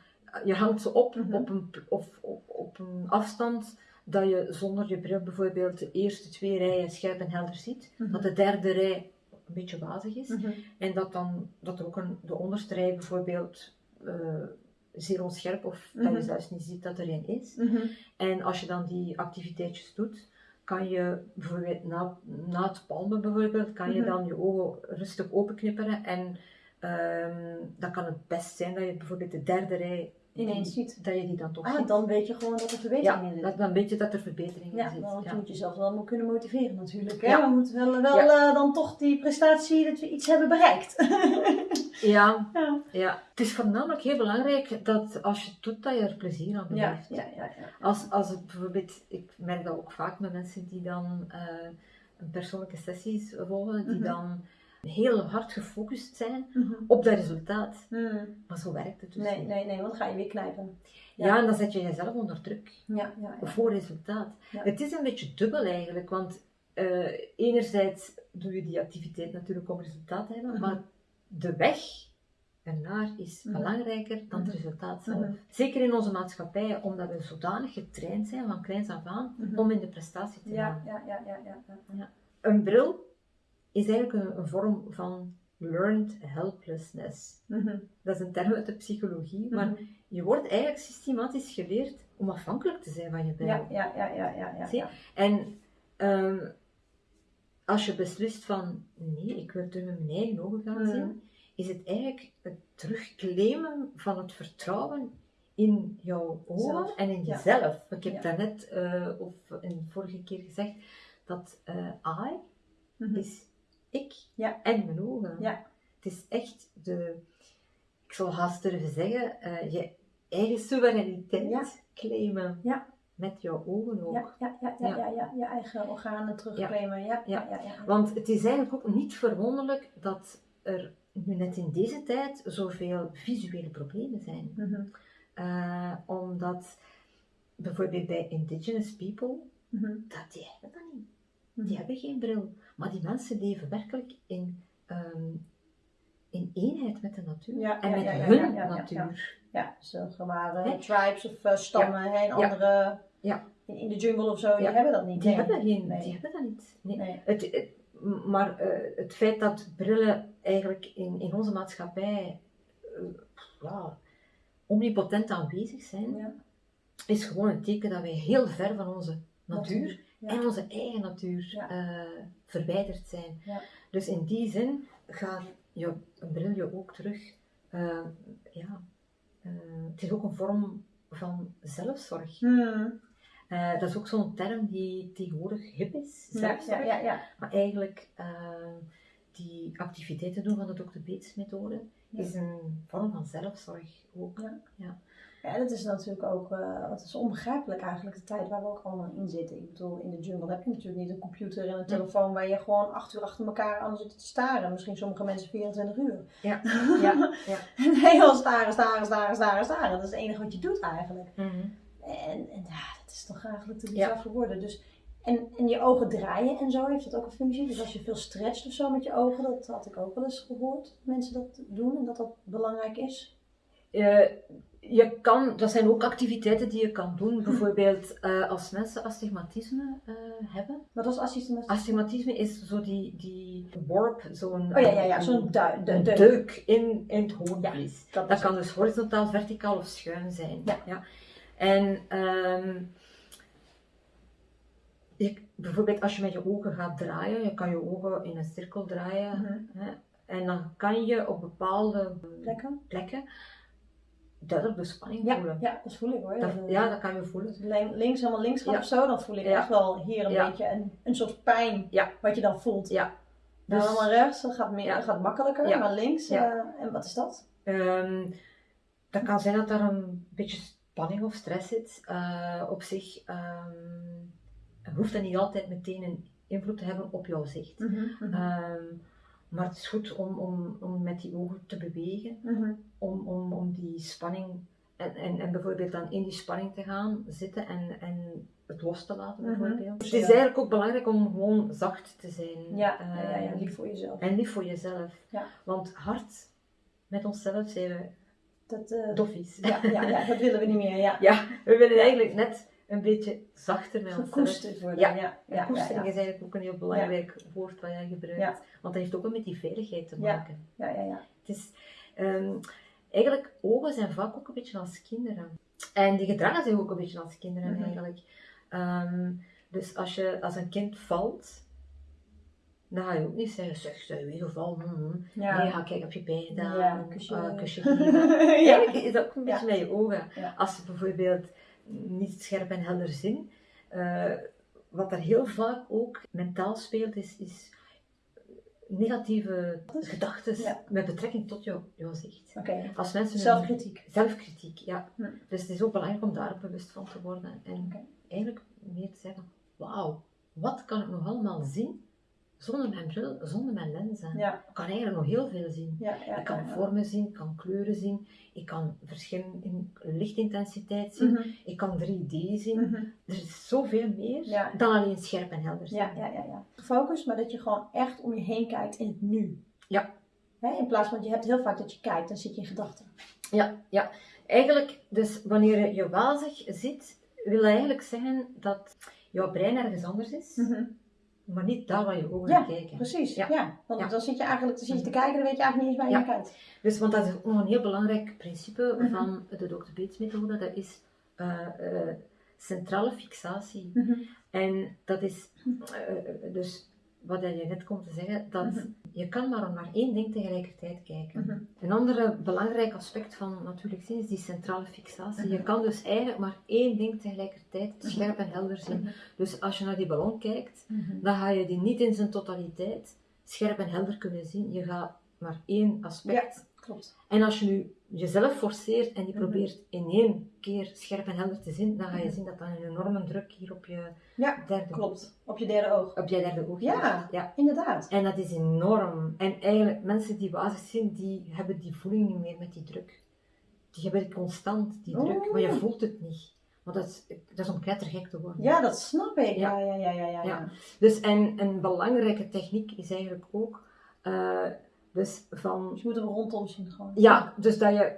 Speaker 2: je hangt ze op, mm -hmm. op, een, of, op, op een afstand dat je zonder je bril bijvoorbeeld de eerste twee rijen scherp en helder ziet. Mm -hmm. Dat de derde rij een beetje wazig is. Mm -hmm. En dat dan dat ook een, de onderste rij bijvoorbeeld uh, zeer onscherp of dat je zelfs niet ziet dat er een is. En als je dan die activiteitjes doet, kan je bijvoorbeeld na, na het palmen bijvoorbeeld, kan je dan je ogen rustig openknipperen en Um, dan kan het best zijn dat je bijvoorbeeld de derde rij
Speaker 1: ineens ziet.
Speaker 2: Dat je die dan toch
Speaker 1: ah,
Speaker 2: ziet.
Speaker 1: dan weet je gewoon dat er verbetering
Speaker 2: in zit. dan weet je dat er verbetering
Speaker 1: in
Speaker 2: zit.
Speaker 1: Want ja, je moet jezelf wel kunnen motiveren natuurlijk. Hè? Ja. We moeten wel, wel uh, dan toch die prestatie dat we iets hebben bereikt. <laughs>
Speaker 2: ja. ja. ja, het is voornamelijk heel belangrijk dat als je het doet, dat je er plezier aan
Speaker 1: beleeft. Ja. Ja, ja, ja.
Speaker 2: Als, als het bijvoorbeeld, ik merk dat ook vaak met mensen die dan uh, een persoonlijke sessies volgen, die mm -hmm. dan heel hard gefocust zijn mm -hmm. op dat resultaat. Mm. Maar zo werkt het dus
Speaker 1: nee, niet. Nee, nee, want ga je weer knijpen.
Speaker 2: Ja, ja en dan zet je jezelf onder druk.
Speaker 1: Ja, ja.
Speaker 2: Voor resultaat. Het is een beetje dubbel eigenlijk, want uh, enerzijds doe je die activiteit natuurlijk om resultaat te hebben, mm -hmm. maar de weg ernaar is
Speaker 1: Mhm.
Speaker 2: belangrijker dan het
Speaker 1: Mhm.
Speaker 2: resultaat zelf.
Speaker 1: Mhm.
Speaker 2: Zeker in onze maatschappij, omdat we zodanig getraind zijn van kleins af aan
Speaker 1: Mhm.
Speaker 2: om in de prestatie te
Speaker 1: Ja,
Speaker 2: gaan.
Speaker 1: ja, ja, ja, ja. ja.
Speaker 2: Een bril is eigenlijk een, een vorm van learned helplessness.
Speaker 1: Mhm.
Speaker 2: Dat is een term uit de psychologie, maar
Speaker 1: Mhm.
Speaker 2: je wordt eigenlijk systematisch geleerd om afhankelijk te zijn van je bril.
Speaker 1: Ja, ja, ja, ja, ja. ja.
Speaker 2: En ehm, als je beslist van nee, ik wil door met mijn eigen ogen gaan
Speaker 1: Mhm.
Speaker 2: zien, is het eigenlijk het terugclaimen van het vertrouwen in jouw ogen
Speaker 1: Zelf.
Speaker 2: en in
Speaker 1: Ja.
Speaker 2: jezelf. Ik heb
Speaker 1: Ja.
Speaker 2: daarnet, eh of in de vorige keer gezegd, dat eh I is ik
Speaker 1: Ja.
Speaker 2: en mijn ogen.
Speaker 1: Ja.
Speaker 2: Het is echt de, ik zal haast durven zeggen, eh, je eigen soevereiniteit
Speaker 1: Ja.
Speaker 2: claimen.
Speaker 1: Ja.
Speaker 2: Met jouw ogen ook.
Speaker 1: Ja, ja, ja, ja,
Speaker 2: Ja.
Speaker 1: je eigen organen terugclaimen. Ja, ja, ja. ja,
Speaker 2: Want het is eigenlijk ook niet verwonderlijk dat er nu net in deze tijd zoveel visuele problemen zijn.
Speaker 1: Mhm,
Speaker 2: Eh, omdat bijvoorbeeld bij indigenous people,
Speaker 1: mhm,
Speaker 2: dat, die hebben dat niet.
Speaker 1: Mhm.
Speaker 2: Die hebben geen bril. Maar die mensen leven werkelijk in, ehm, in eenheid met de natuur.
Speaker 1: Ja,
Speaker 2: en
Speaker 1: ja,
Speaker 2: met
Speaker 1: ja,
Speaker 2: hun natuur.
Speaker 1: Ja, waren
Speaker 2: Hè?
Speaker 1: tribes of eh, stammen en andere
Speaker 2: Ja.
Speaker 1: In, in de jungle of zo, die hebben dat niet.
Speaker 2: Die,
Speaker 1: nee.
Speaker 2: hebben geen,
Speaker 1: Nee.
Speaker 2: die hebben dat niet. Nee.
Speaker 1: Nee.
Speaker 2: Het, het- maar eh, het feit dat brillen eigenlijk in, in onze maatschappij eh, ja, omnipotent aanwezig zijn, is gewoon een teken dat wij heel ver van onze natuur. En onze eigen natuur eh, verwijderd zijn.
Speaker 1: Ja.
Speaker 2: Dus in die zin gaat je bril je ook terug. eh, ja, eh, het is ook een vorm van zelfzorg.
Speaker 1: Hmm.
Speaker 2: Dat is ook zo'n term die tegenwoordig hip is, zelfzorg.
Speaker 1: ja, ja, ja.
Speaker 2: Maar eigenlijk, die activiteiten doen van de Dr. Bates methode is een vorm van zelfzorg ook.
Speaker 1: Ja. Ja, dat is natuurlijk ook, eh het is onbegrijpelijk eigenlijk, de tijd waar we ook allemaal in zitten. Ik bedoel, in de jungle heb je natuurlijk niet een computer en een telefoon waar je gewoon acht uur achter elkaar aan zit te staren. Misschien sommige mensen 24 uur.
Speaker 2: Ja, <laughs> ja, ja.
Speaker 1: Heel staren, staren, staren, staren, staren. Dat is het enige wat je doet eigenlijk.
Speaker 2: Mhm.
Speaker 1: En, en ja, dat is toch eigenlijk te
Speaker 2: Ja.
Speaker 1: bizar voor woorden. Dus, en, en je ogen draaien en zo, heeft dat ook een functie? Dus als je veel stretcht of zo met je ogen, dat had ik ook wel eens gehoord. dat Mensen dat doen en dat dat belangrijk is.
Speaker 2: Eh, je kan, dat zijn ook activiteiten die je kan doen. Bijvoorbeeld eh, als mensen astigmatisme eh, hebben.
Speaker 1: Wat was assistent?
Speaker 2: Astigmatisme is zo die, die warp, zo'n
Speaker 1: Oh ja, ja, ja, zo'n de- deuk.
Speaker 2: deuk in, in het hoornvlies.
Speaker 1: Dat
Speaker 2: Dat
Speaker 1: is
Speaker 2: kan dus horizontaal, verticaal of schuin zijn.
Speaker 1: Ja.
Speaker 2: En ehm, je, bijvoorbeeld als je met je ogen gaat draaien, je kan je ogen in een cirkel draaien.
Speaker 1: Mhm.
Speaker 2: Hè, en dan kan je op bepaalde
Speaker 1: Plekken?
Speaker 2: plekken duidelijk de spanning
Speaker 1: Ja,
Speaker 2: voelen.
Speaker 1: ja, dat voel ik hoor.
Speaker 2: Dat,
Speaker 1: Dat-
Speaker 2: ja, dat kan je voelen.
Speaker 1: Lin- links helemaal links gaat
Speaker 2: Ja.
Speaker 1: of zo, dan voel ik
Speaker 2: Ja.
Speaker 1: echt wel hier een beetje een, een soort pijn
Speaker 2: Ja.
Speaker 1: wat je dan voelt.
Speaker 2: Ja.
Speaker 1: Dan
Speaker 2: Dus-
Speaker 1: allemaal rechts, dat gaat, meer, dat gaat makkelijker, maar links, eh, en wat is dat?
Speaker 2: Ehm, dat kan zijn dat er een beetje spanning of stress zit. Eh, op zich ehm, hoeft dat niet altijd meteen een invloed te hebben op jouw zicht.
Speaker 1: Mhm,
Speaker 2: Ehm, maar het is goed om, om, om met die ogen te bewegen,
Speaker 1: Mhm.
Speaker 2: om, om, om die spanning en, en, en bijvoorbeeld dan in die spanning te gaan zitten en, en het los te laten
Speaker 1: Mhm.
Speaker 2: bijvoorbeeld. Het is
Speaker 1: ja.
Speaker 2: eigenlijk ook belangrijk om gewoon zacht te zijn.
Speaker 1: Ja, ja,
Speaker 2: Ehm,
Speaker 1: lief voor jezelf.
Speaker 2: En lief voor jezelf.
Speaker 1: Ja.
Speaker 2: Want hard met onszelf zijn we
Speaker 1: Dat, eh,
Speaker 2: doffies.
Speaker 1: ja, ja, ja, dat willen we niet meer, ja. <laughs>
Speaker 2: Ja, we willen eigenlijk net een beetje zachter met onszelf.
Speaker 1: Worden,
Speaker 2: Ja.
Speaker 1: ja. ja,
Speaker 2: koestering is eigenlijk ook een heel belangrijk woord wat jij gebruikt. Want dat heeft ook wel met die veiligheid te maken.
Speaker 1: ja, ja, ja.
Speaker 2: Het is, ehm, eigenlijk, ogen zijn vaak ook een beetje als kinderen. En die gedragen zich ook een beetje als kinderen
Speaker 1: Mhm.
Speaker 2: eigenlijk. Ehm, dus als, je, als een kind valt, dan ga je ook niet zeggen, zeg, zijn je weer gevallen? Mm,
Speaker 1: Ja.
Speaker 2: Nee, ga kijken op je pijn gedaan,
Speaker 1: Ja, kusje.
Speaker 2: kusje geven. <laughs>
Speaker 1: ja.
Speaker 2: Eigenlijk is dat ook een beetje met je ogen. Als je bijvoorbeeld niet scherp en helder zien, eh, wat er heel vaak ook mentaal speelt, is, is negatieve gedachten
Speaker 1: Ja.
Speaker 2: met betrekking tot jou, jouw zicht. Als mensen
Speaker 1: zelfkritiek.
Speaker 2: zelfkritiek, ja.
Speaker 1: Hm.
Speaker 2: Dus het is ook belangrijk om daar bewust van te worden en eigenlijk meer te zeggen, wauw, wat kan ik nog allemaal zien zonder mijn bril, zonder mijn lenzen?
Speaker 1: Ja,
Speaker 2: Ik kan eigenlijk nog heel veel zien.
Speaker 1: ja, ja.
Speaker 2: Ik kan vormen zien, ik kan kleuren zien, ik kan verschillen in lichtintensiteit zien,
Speaker 1: Mhm,
Speaker 2: ik kan 3D zien.
Speaker 1: mhm.
Speaker 2: Er is zoveel meer dan alleen scherp en helder zien.
Speaker 1: Ja, ja, ja, ja. Gefocust, maar dat je gewoon echt om je heen kijkt in het nu.
Speaker 2: Ja.
Speaker 1: In plaats van, je hebt heel vaak dat je kijkt, dan zit je in gedachten.
Speaker 2: Ja, ja. Eigenlijk, dus wanneer je wazig zit, wil dat eigenlijk zeggen dat jouw brein ergens anders is. Mhm. Maar niet daar waar je ogen
Speaker 1: ja,
Speaker 2: kijken.
Speaker 1: Precies, ja. ja. Want dan zit je eigenlijk dan zit je te kijken, dan weet je eigenlijk niet eens waar je naar kijkt.
Speaker 2: Dus, want dat is nog een heel belangrijk principe mhm. van de Dr. Bates methode. Dat is uh, uh, centrale fixatie. Mhm. En dat is, uh, dus wat je net komt te zeggen, dat mhm. Je kan maar naar één ding tegelijkertijd kijken. Mhm. Een ander belangrijk aspect van natuurlijk zien is die centrale fixatie. Je kan dus eigenlijk maar één ding tegelijkertijd scherp en helder zien. Dus als je naar die ballon kijkt, dan ga je die niet in zijn totaliteit scherp en helder kunnen zien. Je gaat maar één aspect
Speaker 1: Klopt.
Speaker 2: En als je nu jezelf forceert en je mhm. probeert in één keer scherp en helder te zien, dan ga je mhm. zien dat dan een enorme druk hier op je
Speaker 1: ja, derde klopt. Op je derde oog.
Speaker 2: Op je derde oog.
Speaker 1: Ja, ja, inderdaad.
Speaker 2: En dat is enorm. En eigenlijk, mensen die wazig zijn, die hebben die voeling niet meer met die druk. Die hebben constant, die druk, maar je oh. voelt het niet. Want dat is, dat is om knettergek te worden.
Speaker 1: Ja, dat snap ik. Ja, ja, ja, ja. ja, ja.
Speaker 2: Dus en een belangrijke techniek is eigenlijk ook... Uh, dus van...
Speaker 1: Dus je moet hem rondom zien gewoon.
Speaker 2: Ja, dus dat je,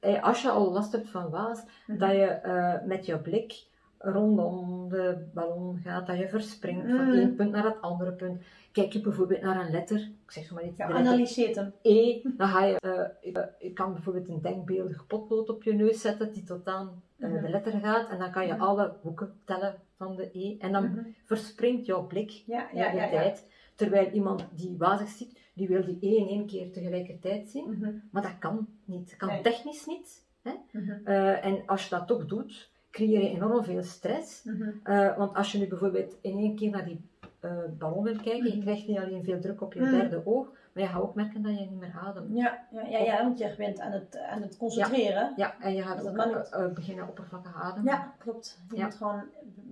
Speaker 2: eh, als je al last hebt van waas, mhm. dat je uh, met je blik rondom de ballon gaat, dat je verspringt van mhm. één punt naar het andere punt. Kijk je bijvoorbeeld naar een letter, ik zeg maar iets.
Speaker 1: Ja, analyseert hem.
Speaker 2: E, dan ga je, uh, je kan bijvoorbeeld een denkbeeldig potlood op je neus zetten die tot aan uh, de letter gaat en dan kan je alle hoeken tellen van de E en dan verspringt jouw blik
Speaker 1: ja, ja, de
Speaker 2: tijd. Terwijl iemand die wazig ziet, die wil die één in één keer tegelijkertijd zien. Mhm. Maar dat kan niet. Dat kan technisch niet. Hè? Mhm. Eh, en als je dat toch doet, creëer je enorm veel stress. Mhm. Eh, want als je nu bijvoorbeeld in één keer naar die uh, ballon wil kijken, je krijgt niet alleen veel druk op je derde oog, maar je gaat ook merken dat je niet meer ademt.
Speaker 1: Ja, ja, ja, ja want je bent aan het, aan het concentreren.
Speaker 2: Ja, en je gaat ook beginnen oppervlakkig ademen.
Speaker 1: Ja, klopt. Je moet gewoon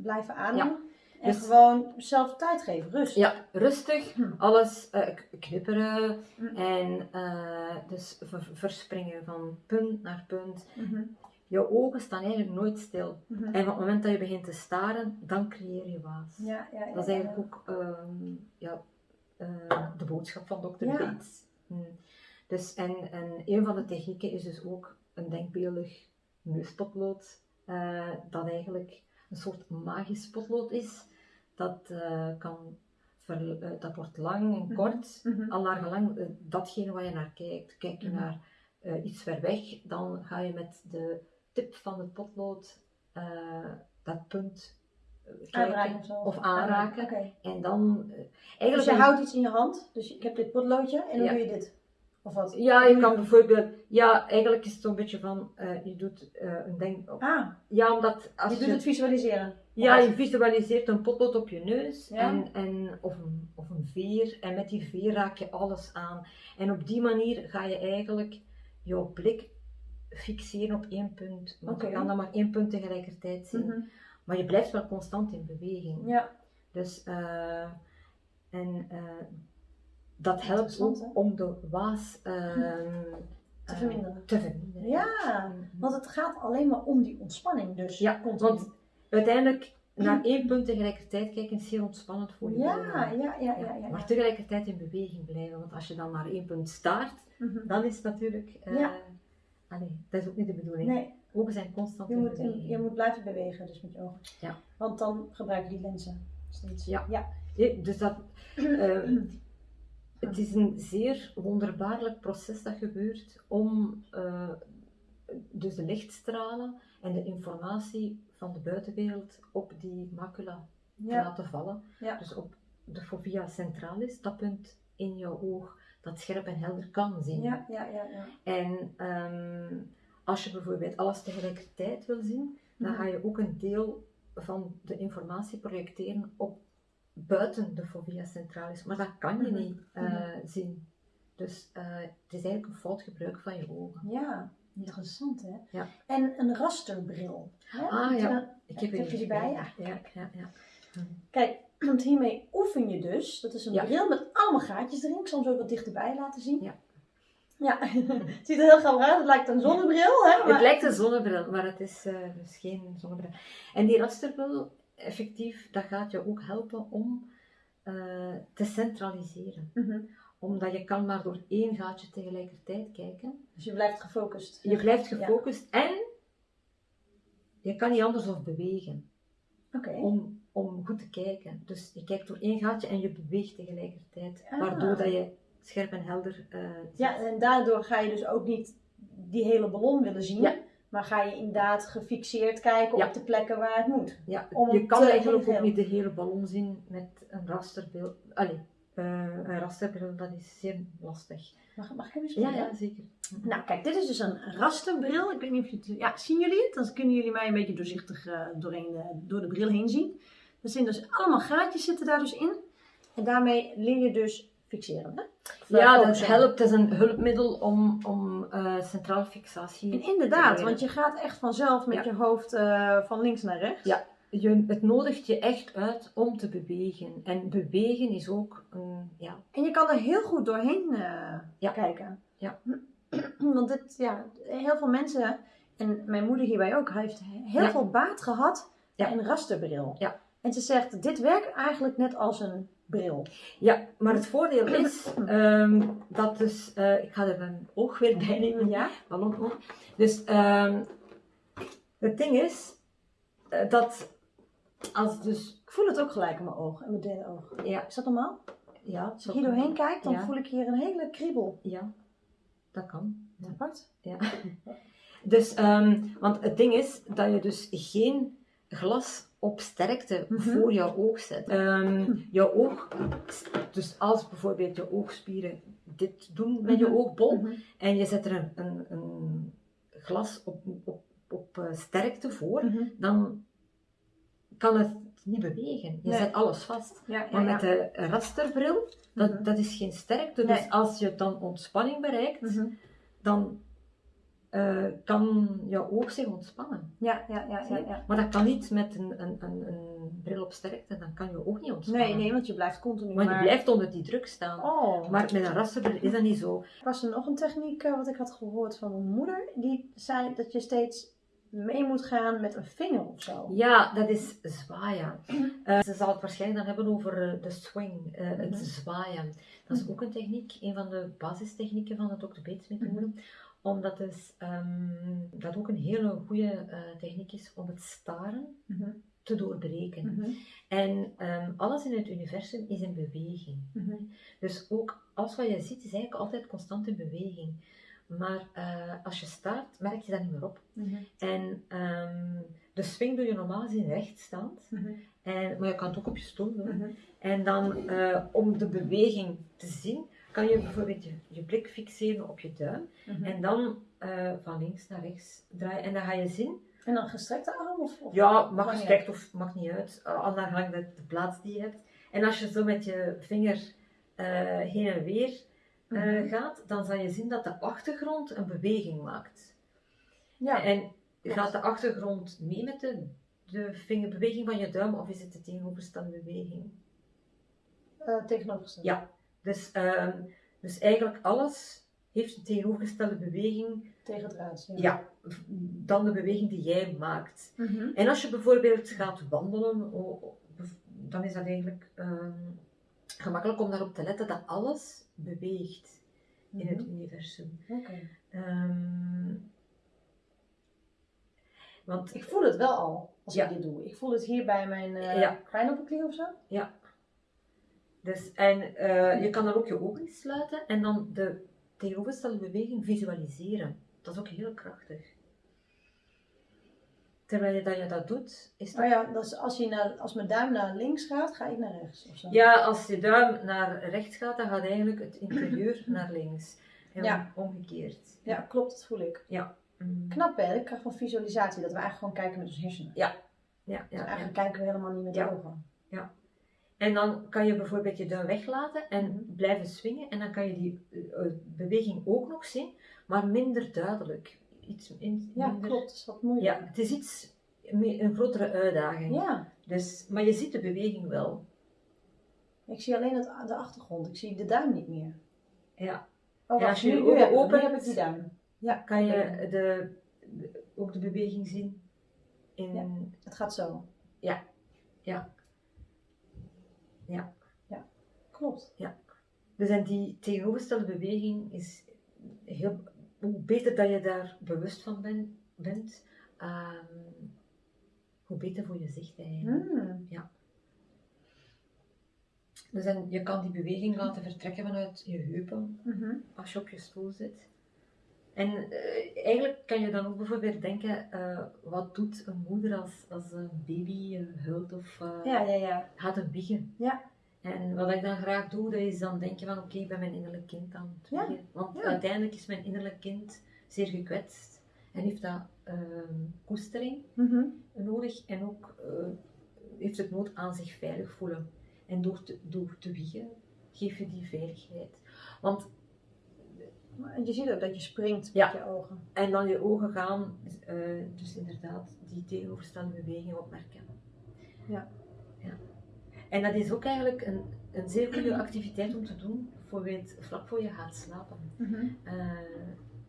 Speaker 1: blijven ademen. En dus, gewoon zelf tijd geven, rust.
Speaker 2: Ja, rustig, hm. alles uh, knipperen hm. en uh, dus verspringen van punt naar punt. Hm. Jouw ogen staan eigenlijk nooit stil. Hm. En op het moment dat je begint te staren, dan creëer je waas.
Speaker 1: Ja, ja,
Speaker 2: dat is eigenlijk ook um, ja, uh, de boodschap van Dr. Bates. Hm. Dus, en, en een van de technieken is dus ook een denkbeeldig neuspotlood, dat eigenlijk een soort magisch potlood is dat, uh, kan ver, uh, dat wordt lang en mhm. kort, mm -hmm. al naar gelang uh, datgene waar je naar kijkt. Kijk je mm -hmm. naar iets ver weg, dan ga je met de tip van het potlood dat punt
Speaker 1: aanraken of,
Speaker 2: of aanraken.
Speaker 1: Okay.
Speaker 2: En dan
Speaker 1: eigenlijk. Dus je houdt iets in je hand, dus ik heb dit potloodje en dan ja. doe je dit. Of wat?
Speaker 2: Ja, je kan bijvoorbeeld, ja, eigenlijk is het zo'n beetje van, uh, je doet uh, een denk.
Speaker 1: Ah.
Speaker 2: Ja, omdat
Speaker 1: als je doet het visualiseren.
Speaker 2: Ja, je visualiseert een potlood op je neus en, en, of, een, of een veer en met die veer raak je alles aan. En op die manier ga je eigenlijk jouw blik fixeren op één punt. Want okay. je kan dan maar één punt tegelijkertijd zien. Mm -hmm. Maar je blijft wel constant in beweging.
Speaker 1: Ja.
Speaker 2: Dus, uh, en dat helpt ook om de waas uh,
Speaker 1: te, verminderen.
Speaker 2: te verminderen.
Speaker 1: Ja, want het gaat alleen maar om die ontspanning. Dus
Speaker 2: ja, want uiteindelijk naar één punt tegelijkertijd kijken is heel ontspannend voor je.
Speaker 1: Ja, ja, ja, ja,
Speaker 2: Maar tegelijkertijd in beweging blijven. Want als je dan naar één punt staart, mm -hmm. dan is het natuurlijk. Uh,
Speaker 1: ja.
Speaker 2: Dat is ook niet de bedoeling.
Speaker 1: Nee.
Speaker 2: Ogen zijn constant
Speaker 1: je
Speaker 2: in
Speaker 1: moet,
Speaker 2: beweging.
Speaker 1: Je moet blijven bewegen, dus met je ogen.
Speaker 2: Ja.
Speaker 1: Want dan gebruik je die lenzen steeds.
Speaker 2: Ja.
Speaker 1: ja.
Speaker 2: Dus dat. <clears throat> Het is een zeer wonderbaarlijk proces dat gebeurt om uh, dus de lichtstralen en de informatie van de buitenwereld op die macula te laten vallen.
Speaker 1: Ja.
Speaker 2: Dus op de fovea centralis, dat punt in jouw oog dat scherp en helder kan zien.
Speaker 1: Ja, ja, ja, ja.
Speaker 2: En um, als je bijvoorbeeld alles tegelijkertijd wil zien, dan mhm. ga je ook een deel van de informatie projecteren op buiten de fovea centralis, maar dat kan je mhm. niet uh, zien. Dus uh, het is eigenlijk een fout gebruik van je ogen.
Speaker 1: Ja, interessant hè?
Speaker 2: Ja.
Speaker 1: En een rasterbril. Hè?
Speaker 2: Ah ja, dan,
Speaker 1: ik heb, heb je die bij? Ja.
Speaker 2: Ja, ja, ja.
Speaker 1: Kijk, want hiermee oefen je dus. Dat is een ja. bril met allemaal gaatjes erin. Ik zal hem zo wat dichterbij laten zien.
Speaker 2: Ja.
Speaker 1: Ja, <laughs> het ziet er heel grappig uit. Het lijkt een zonnebril. Hè,
Speaker 2: maar... Het lijkt een zonnebril, maar het is uh, dus geen zonnebril. En die rasterbril effectief, dat gaat je ook helpen om uh, te centraliseren.
Speaker 1: Mm -hmm.
Speaker 2: omdat je kan maar door één gaatje tegelijkertijd kijken.
Speaker 1: Dus je blijft gefocust.
Speaker 2: Je blijft gefocust en je kan niet anders of bewegen.
Speaker 1: Okay.
Speaker 2: Om, om goed te kijken. Dus je kijkt door één gaatje en je beweegt tegelijkertijd. Ah. Waardoor dat je scherp en helder uh,
Speaker 1: Ja, en daardoor ga je dus ook niet die hele ballon willen zien. Ja. Maar ga je inderdaad gefixeerd kijken op de plekken waar het moet.
Speaker 2: Ja, je kan eigenlijk ook niet de hele ballon zien met een rasterbeeld. Allee, uh, een rasterbril, dat is zeer lastig.
Speaker 1: Mag, mag ik even
Speaker 2: Ja, ja, zeker.
Speaker 1: Nou, kijk, dit is dus een rasterbril. Ik weet niet of je het... Ja, zien jullie het? Dan kunnen jullie mij een beetje doorzichtig uh, doorheen, uh, door de bril heen zien. Er zijn dus allemaal gaatjes zitten daar dus in. En daarmee leer je dus fixeren. Hè?
Speaker 2: Ja, dat helpt. Het is een hulpmiddel om, om uh, centrale fixatie
Speaker 1: En inderdaad, want je gaat echt vanzelf met je hoofd van links naar rechts.
Speaker 2: Ja, je, het nodigt je echt uit om te bewegen. En bewegen is ook een, ja.
Speaker 1: En je kan er heel goed doorheen uh, ja. kijken.
Speaker 2: Ja. <clears throat>
Speaker 1: Want het, ja, heel veel mensen, en mijn moeder hierbij ook, heeft heel veel baat gehad bij een rasterbril.
Speaker 2: Ja.
Speaker 1: En ze zegt, dit werkt eigenlijk net als een bril.
Speaker 2: Ja, maar het voordeel is um, dat dus, uh, ik ga er een oog weer bij nemen,
Speaker 1: ja.
Speaker 2: Ballonoog. Dus um, het ding is uh, dat als dus...
Speaker 1: Ik voel het ook gelijk in mijn oog, in mijn derde oog.
Speaker 2: Ja.
Speaker 1: Is dat normaal?
Speaker 2: Ja.
Speaker 1: Als ik hier doorheen kijk, dan voel ik hier een hele kriebel.
Speaker 2: Ja, dat kan.
Speaker 1: Ja. Apart.
Speaker 2: Ja. <laughs> dus, um, want het ding is dat je dus geen glas op sterkte mm -hmm. voor jouw oog zet. Um, jouw oog, dus als bijvoorbeeld je oogspieren dit doen met je oogbol mm -hmm. en je zet er een, een, een glas op, op, op uh, sterkte voor, mm -hmm. dan kan het niet bewegen. Je
Speaker 1: nee.
Speaker 2: zet alles vast.
Speaker 1: Ja, ja,
Speaker 2: maar met
Speaker 1: ja.
Speaker 2: de rasterbril, dat, dat is geen sterkte. Dus
Speaker 1: Nee.
Speaker 2: als je dan ontspanning bereikt,
Speaker 1: Mhm.
Speaker 2: dan eh, kan jouw oog zich ontspannen.
Speaker 1: Ja, ja, ja, ja, ja.
Speaker 2: Maar dat kan niet met een, een, een, een bril op sterkte, dan kan je oog niet ontspannen.
Speaker 1: Nee, nee, want je blijft continu
Speaker 2: Want je
Speaker 1: maar...
Speaker 2: blijft onder die druk staan.
Speaker 1: Oh.
Speaker 2: Maar met een rasterbril is dat niet zo.
Speaker 1: Was er nog een techniek eh, wat ik had gehoord van mijn moeder? Die zei dat je steeds mee moet gaan met een vinger of zo.
Speaker 2: Ja, dat is zwaaien. <clears throat> Eh, ze zal het waarschijnlijk dan hebben over de swing, het
Speaker 1: Mhm.
Speaker 2: zwaaien. Dat is ook een techniek, een van de basistechnieken van de Dr. Bates methode. Omdat dus, dat ook een hele goede eh, techniek is om het staren
Speaker 1: Mhm.
Speaker 2: te doorbreken.
Speaker 1: Mhm.
Speaker 2: En ehm, alles in het universum is in beweging.
Speaker 1: Mhm.
Speaker 2: Dus ook alles wat je ziet is eigenlijk altijd constant in beweging. Maar eh, als je staart, merk je dat niet meer op. En ehm, de swing doe je normaal gezien rechtstaand.
Speaker 1: Mhm.
Speaker 2: En, maar je kan het ook op je stoel doen. En dan eh, om de beweging te zien, kan je bijvoorbeeld je, je blik fixeren op je duim.
Speaker 1: Mhm.
Speaker 2: En dan eh, van links naar rechts draaien. En dan ga je zien.
Speaker 1: En dan gestrekte arm? Of, of
Speaker 2: Ja, mag gestrekt of maakt niet uit. Uh, naar gelang de, de plaats die je hebt. En als je zo met je vinger eh, heen en weer eh,
Speaker 1: Mhm.
Speaker 2: gaat, dan zal je zien dat de achtergrond een beweging maakt.
Speaker 1: Ja.
Speaker 2: En gaat de achtergrond mee met de, de vingerbeweging van je duim of is het de tegenovergestelde beweging?
Speaker 1: Eh, tegenovergesteld.
Speaker 2: Ja. Dus, ehm, dus eigenlijk alles heeft een tegenovergestelde beweging
Speaker 1: Tegen het raadsel.
Speaker 2: ja, dan de beweging die jij maakt.
Speaker 1: Mhm.
Speaker 2: En als je bijvoorbeeld gaat wandelen, dan is dat eigenlijk ehm, gemakkelijk om daarop te letten dat alles beweegt in het
Speaker 1: Mhm.
Speaker 2: universum.
Speaker 1: Oké.
Speaker 2: Ehm, want
Speaker 1: Ik voel het wel al als
Speaker 2: Ja.
Speaker 1: ik dit doe. Ik voel het hier bij mijn eh
Speaker 2: Ja.
Speaker 1: of zo.
Speaker 2: Dus, en eh, je kan dan ook je ogen sluiten en dan de tegenovergestelde beweging visualiseren. Dat is ook heel krachtig. Terwijl je dat, je dat doet, is dat...
Speaker 1: Oh ja, dat is als, je naar, als mijn duim naar links gaat, ga ik naar rechts of zo.
Speaker 2: Ja, als je duim naar rechts gaat, dan gaat eigenlijk het interieur <clears throat> naar links. En
Speaker 1: Ja.
Speaker 2: omgekeerd.
Speaker 1: Ja, klopt, dat voel ik.
Speaker 2: Mm.
Speaker 1: Knap hè, de kracht van visualisatie, dat we eigenlijk gewoon kijken met onze hersenen.
Speaker 2: Ja,
Speaker 1: Dus
Speaker 2: ja, ja.
Speaker 1: eigenlijk kijken we helemaal niet met
Speaker 2: Ja.
Speaker 1: de ogen.
Speaker 2: En dan kan je bijvoorbeeld je duim weglaten en
Speaker 1: Mhm.
Speaker 2: blijven swingen. En dan kan je die eh, eh, beweging ook nog zien, maar minder duidelijk. Iets in,
Speaker 1: Ja,
Speaker 2: minder...
Speaker 1: klopt, dat is wat moeilijk.
Speaker 2: Ja, het is iets, meer- een grotere uitdaging.
Speaker 1: Ja,
Speaker 2: Dus, maar je ziet de beweging wel.
Speaker 1: ik zie alleen het, de achtergrond, ik zie de duim niet meer.
Speaker 2: Ja.
Speaker 1: Oh,
Speaker 2: als je je
Speaker 1: nu, nu
Speaker 2: ogen
Speaker 1: heb, ik- nu
Speaker 2: opent,
Speaker 1: heb ik die duim. Ja,
Speaker 2: Kan je de, de- ook de beweging zien in...
Speaker 1: Ja. Het gaat zo.
Speaker 2: Ja. Ja. Ja.
Speaker 1: Ja, klopt.
Speaker 2: Ja. Dus en die tegenovergestelde beweging is heel, hoe beter dat je daar bewust van ben, bent, ehm, hoe beter voor je zicht eigenlijk.
Speaker 1: Hmm.
Speaker 2: Ja. Dus en je kan die beweging laten vertrekken vanuit je heupen
Speaker 1: Mhm.
Speaker 2: als je op je stoel zit. En eh, eigenlijk kan je dan ook bijvoorbeeld denken, eh, wat doet een moeder als, als een baby eh, huilt of
Speaker 1: Ja, ja, ja.
Speaker 2: gaat een wiegen?
Speaker 1: Ja.
Speaker 2: En wat ik dan graag doe, dat is dan denken van oké, ik ben mijn innerlijk kind aan het wiegen. Want uiteindelijk is mijn innerlijk kind zeer gekwetst en heeft dat ehm, koestering
Speaker 1: Mhm.
Speaker 2: nodig en ook heeft het nood aan zich veilig voelen. En door te, door te wiegen geef je die veiligheid. Want
Speaker 1: je ziet ook dat je springt
Speaker 2: Ja.
Speaker 1: met je ogen.
Speaker 2: En dan je ogen gaan, eh, dus inderdaad, die tegenovergestelde beweging opmerken.
Speaker 1: Ja.
Speaker 2: ja. En dat is ook eigenlijk een, een zeer goede <clears throat> activiteit om te doen, bijvoorbeeld vlak voor je gaat slapen.
Speaker 1: Mhm.
Speaker 2: Eh,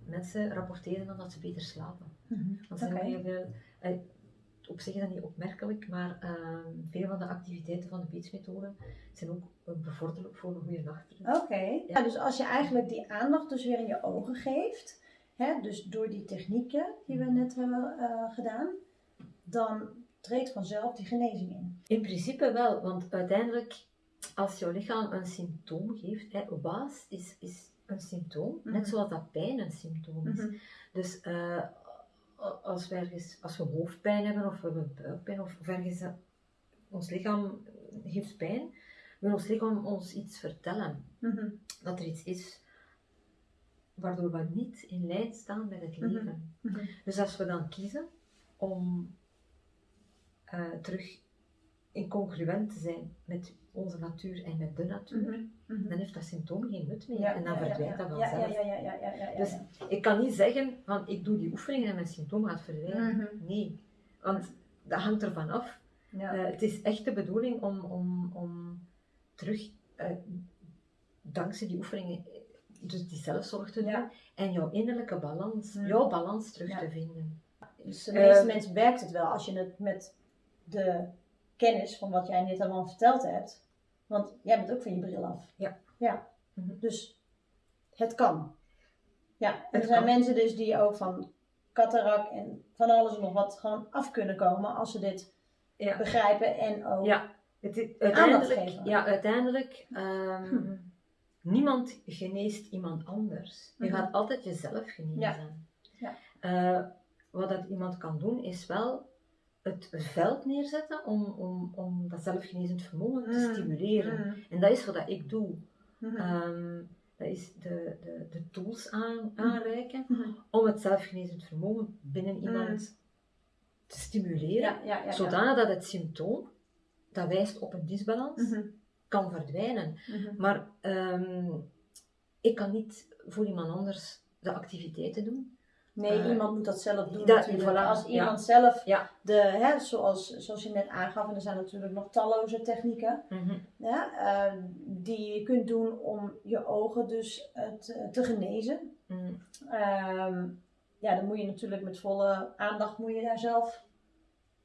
Speaker 2: mensen rapporteren dan dat ze beter slapen.
Speaker 1: Mhm.
Speaker 2: Want er zijn ook heel veel, op zich is dat niet opmerkelijk, maar eh, veel van de activiteiten van de Beats-methode zijn ook eh, bevorderlijk voor een goede nachtrust.
Speaker 1: Oké. Ja, dus als je eigenlijk die aandacht dus weer in je ogen geeft, hè, dus door die technieken die we net hebben eh, gedaan, dan treedt vanzelf die genezing in.
Speaker 2: In principe wel, want uiteindelijk, als jouw lichaam een symptoom geeft, hè, waas is, is een symptoom,
Speaker 1: Mhm.
Speaker 2: net zoals dat pijn een symptoom is. Dus eh, als, we ergens, als we hoofdpijn hebben of we hebben buikpijn of, of ergens ons lichaam heeft pijn, wil ons lichaam ons iets vertellen.
Speaker 1: Mhm.
Speaker 2: Dat er iets is waardoor we niet in lijn staan met het
Speaker 1: Mhm.
Speaker 2: leven.
Speaker 1: Mhm.
Speaker 2: Dus als we dan kiezen om eh, terug incongruent te zijn met onze natuur en met de natuur,
Speaker 1: Mhm. Mhm.
Speaker 2: dan heeft dat symptoom geen nut meer
Speaker 1: Ja,
Speaker 2: en dan verdwijnt dat vanzelf. Dus ik kan niet zeggen van ik doe die oefeningen en mijn symptoom gaat verdwijnen.
Speaker 1: Mhm.
Speaker 2: Nee, want dat hangt ervan af. Eh, het is echt de bedoeling om, om, om terug, eh, dankzij die oefeningen, dus die zelfzorg te doen en jouw innerlijke balans, jouw balans terug te vinden.
Speaker 1: Dus de meeste
Speaker 2: Eh,
Speaker 1: mensen werkt het wel als je het met de kennis van wat jij net allemaal verteld hebt. Want jij bent ook van je bril af.
Speaker 2: Ja.
Speaker 1: Ja.
Speaker 2: Mhm.
Speaker 1: Dus het kan. Ja, en
Speaker 2: Het
Speaker 1: er zijn
Speaker 2: kan.
Speaker 1: mensen dus die ook van katarak en van alles en nog wat gewoon af kunnen komen als ze dit
Speaker 2: Ja.
Speaker 1: begrijpen en ook.
Speaker 2: Ja, het
Speaker 1: Aandacht
Speaker 2: uiteindelijk,
Speaker 1: geven.
Speaker 2: ja, uiteindelijk ehm,
Speaker 1: Hm.
Speaker 2: niemand geneest iemand anders. Je
Speaker 1: Mhm.
Speaker 2: gaat altijd jezelf genezen.
Speaker 1: Ja. Ja.
Speaker 2: Eh, wat dat iemand kan doen, is wel het veld neerzetten om, om, om dat zelfgenezend vermogen te
Speaker 1: Mm.
Speaker 2: stimuleren.
Speaker 1: Mhm.
Speaker 2: En dat is wat dat ik doe.
Speaker 1: Mhm.
Speaker 2: Ehm, dat is de, de, de tools aan, aanreiken
Speaker 1: Mhm.
Speaker 2: om het zelfgenezend vermogen binnen iemand te stimuleren.
Speaker 1: Ja, ja, ja. ja.
Speaker 2: Zodanig dat het symptoom, dat wijst op een disbalans, kan verdwijnen. Maar ehm, ik kan niet voor iemand anders de activiteiten doen.
Speaker 1: Nee,
Speaker 2: Eh,
Speaker 1: iemand moet dat zelf doen
Speaker 2: dat-
Speaker 1: natuurlijk.
Speaker 2: voilà,
Speaker 1: Als
Speaker 2: ja.
Speaker 1: iemand zelf,
Speaker 2: Ja.
Speaker 1: de, hè, zoals, zoals je net aangaf, en er zijn natuurlijk nog talloze technieken, ja, eh, die je kunt doen om je ogen dus eh, te, te genezen.
Speaker 2: Mm.
Speaker 1: Ehm, ja, dan moet je natuurlijk met volle aandacht moet je daar zelf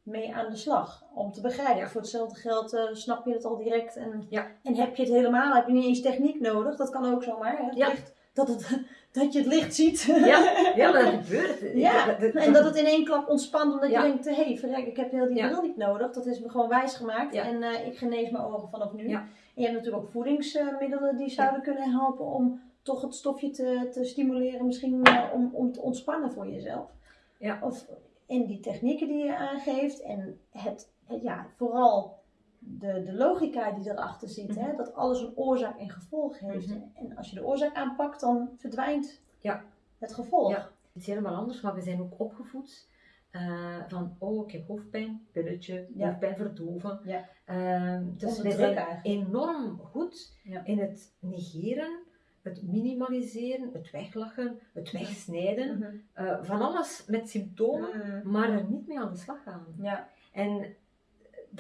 Speaker 1: mee aan de slag. Om te begrijpen.
Speaker 2: Ja.
Speaker 1: Voor hetzelfde geld eh, snap je het al direct. En,
Speaker 2: Ja.
Speaker 1: en heb je het helemaal, heb je niet eens techniek nodig. Dat kan ook zomaar. Hè? Het
Speaker 2: Ja.
Speaker 1: dat, het, dat je het licht ziet.
Speaker 2: Ja, <laughs> ja, dat gebeurt.
Speaker 1: Ja, En dat het in één klap ontspant, omdat
Speaker 2: Ja.
Speaker 1: je denkt, hé, hey, verrek, ik heb heel die
Speaker 2: Ja.
Speaker 1: bril niet nodig. Dat is me gewoon wijsgemaakt
Speaker 2: Ja.
Speaker 1: en eh, ik genees mijn ogen vanaf nu. En je hebt natuurlijk ook voedingsmiddelen die zouden kunnen helpen om toch het stofje te, te stimuleren, misschien eh, om, om te ontspannen voor jezelf.
Speaker 2: Ja.
Speaker 1: Of in die technieken die je aangeeft en het, het- ja, vooral de, de logica die erachter zit, hè,
Speaker 2: Mhm.
Speaker 1: dat alles een oorzaak en gevolg heeft.
Speaker 2: Mhm.
Speaker 1: En als je de oorzaak aanpakt, dan verdwijnt
Speaker 2: Ja.
Speaker 1: het gevolg.
Speaker 2: Ja. Het is helemaal anders, maar we zijn ook opgevoed eh, van, oh, ik heb hoofdpijn, pilletje,
Speaker 1: Ja.
Speaker 2: hoofdpijn verdoven.
Speaker 1: Ja.
Speaker 2: Ehm, dus we zijn
Speaker 1: eigenlijk.
Speaker 2: enorm goed
Speaker 1: Ja.
Speaker 2: in het negeren, het minimaliseren, het weglachen, het wegsnijden.
Speaker 1: Mhm.
Speaker 2: eh, van alles met symptomen, maar er niet mee aan de slag gaan.
Speaker 1: Ja,
Speaker 2: En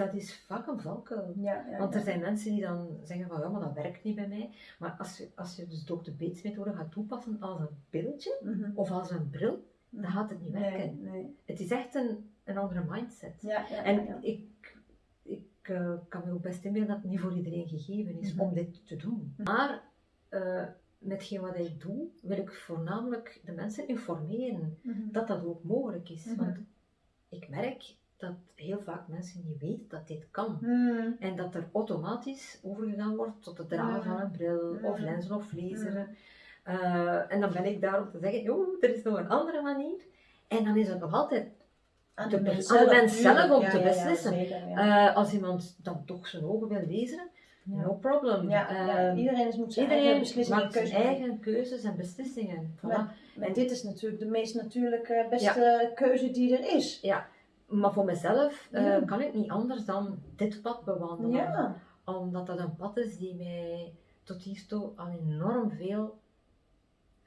Speaker 2: dat is vaak een valkuil.
Speaker 1: ja, ja.
Speaker 2: Want er zijn mensen die dan zeggen van ja, maar dat werkt niet bij mij. Maar als je, als je dus Dr. Bates methode gaat toepassen als een pilletje
Speaker 1: Mhm.
Speaker 2: of als een bril, dan gaat het niet werken.
Speaker 1: Nee, nee.
Speaker 2: Het is echt een, een andere mindset. En ik, ik eh, kan me ook best inbeelden dat het niet voor iedereen gegeven is
Speaker 1: Mhm.
Speaker 2: om dit te doen. Maar uh, metgeen wat ik doe, wil ik voornamelijk de mensen informeren mhm. dat dat ook mogelijk is. Mhm. Want ik merk dat heel vaak mensen niet weten dat dit kan. Mhm. En dat er automatisch overgegaan wordt tot het dragen van een bril of lenzen of laseren. Uh, en dan ben ik daar om te zeggen, oh, er is nog een andere manier. En dan is het nog altijd aan de, mens zelf, om te beslissen. uh, als iemand dan toch zijn ogen wil lezen, no problem.
Speaker 1: Uh, iedereen moet zijn
Speaker 2: iedereen
Speaker 1: eigen beslissingen
Speaker 2: maakt zijn eigen keuzes en beslissingen.
Speaker 1: Voilà. En dit is natuurlijk de meest natuurlijke, beste keuze die er is.
Speaker 2: Ja, maar voor mezelf uh, kan ik niet anders dan dit pad bewandelen. Omdat dat een pad is die mij tot hiertoe al enorm veel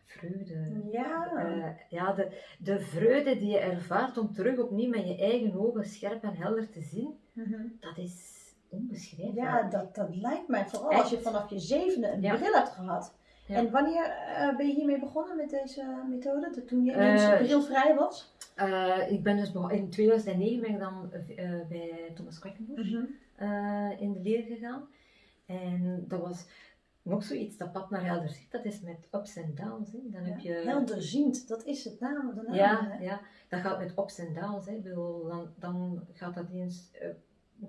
Speaker 2: vreugde.
Speaker 1: Ja.
Speaker 2: Uh, ja, de, de vreugde die je ervaart om terug opnieuw met je eigen ogen scherp en helder te zien, mm dat is onbeschrijfelijk.
Speaker 1: Ja, dat, dat lijkt mij. Vooral als je vanaf je zevende een bril hebt gehad. En wanneer uh, ben je hiermee begonnen met deze methode? Toen je uh, brilvrij was?
Speaker 2: Uh, ik ben dus in 2009 ben ik dan bij Thomas Quackenbush mm in de leer gegaan. En dat was nog zoiets, dat pad naar helderziend, dat is met ups en downs. Hè. Dan heb je...
Speaker 1: Helderziend, dat is het naam, de naam.
Speaker 2: Ja, ja, dat gaat met ups en downs. Hè. Bedoel, dan, dan gaat dat eens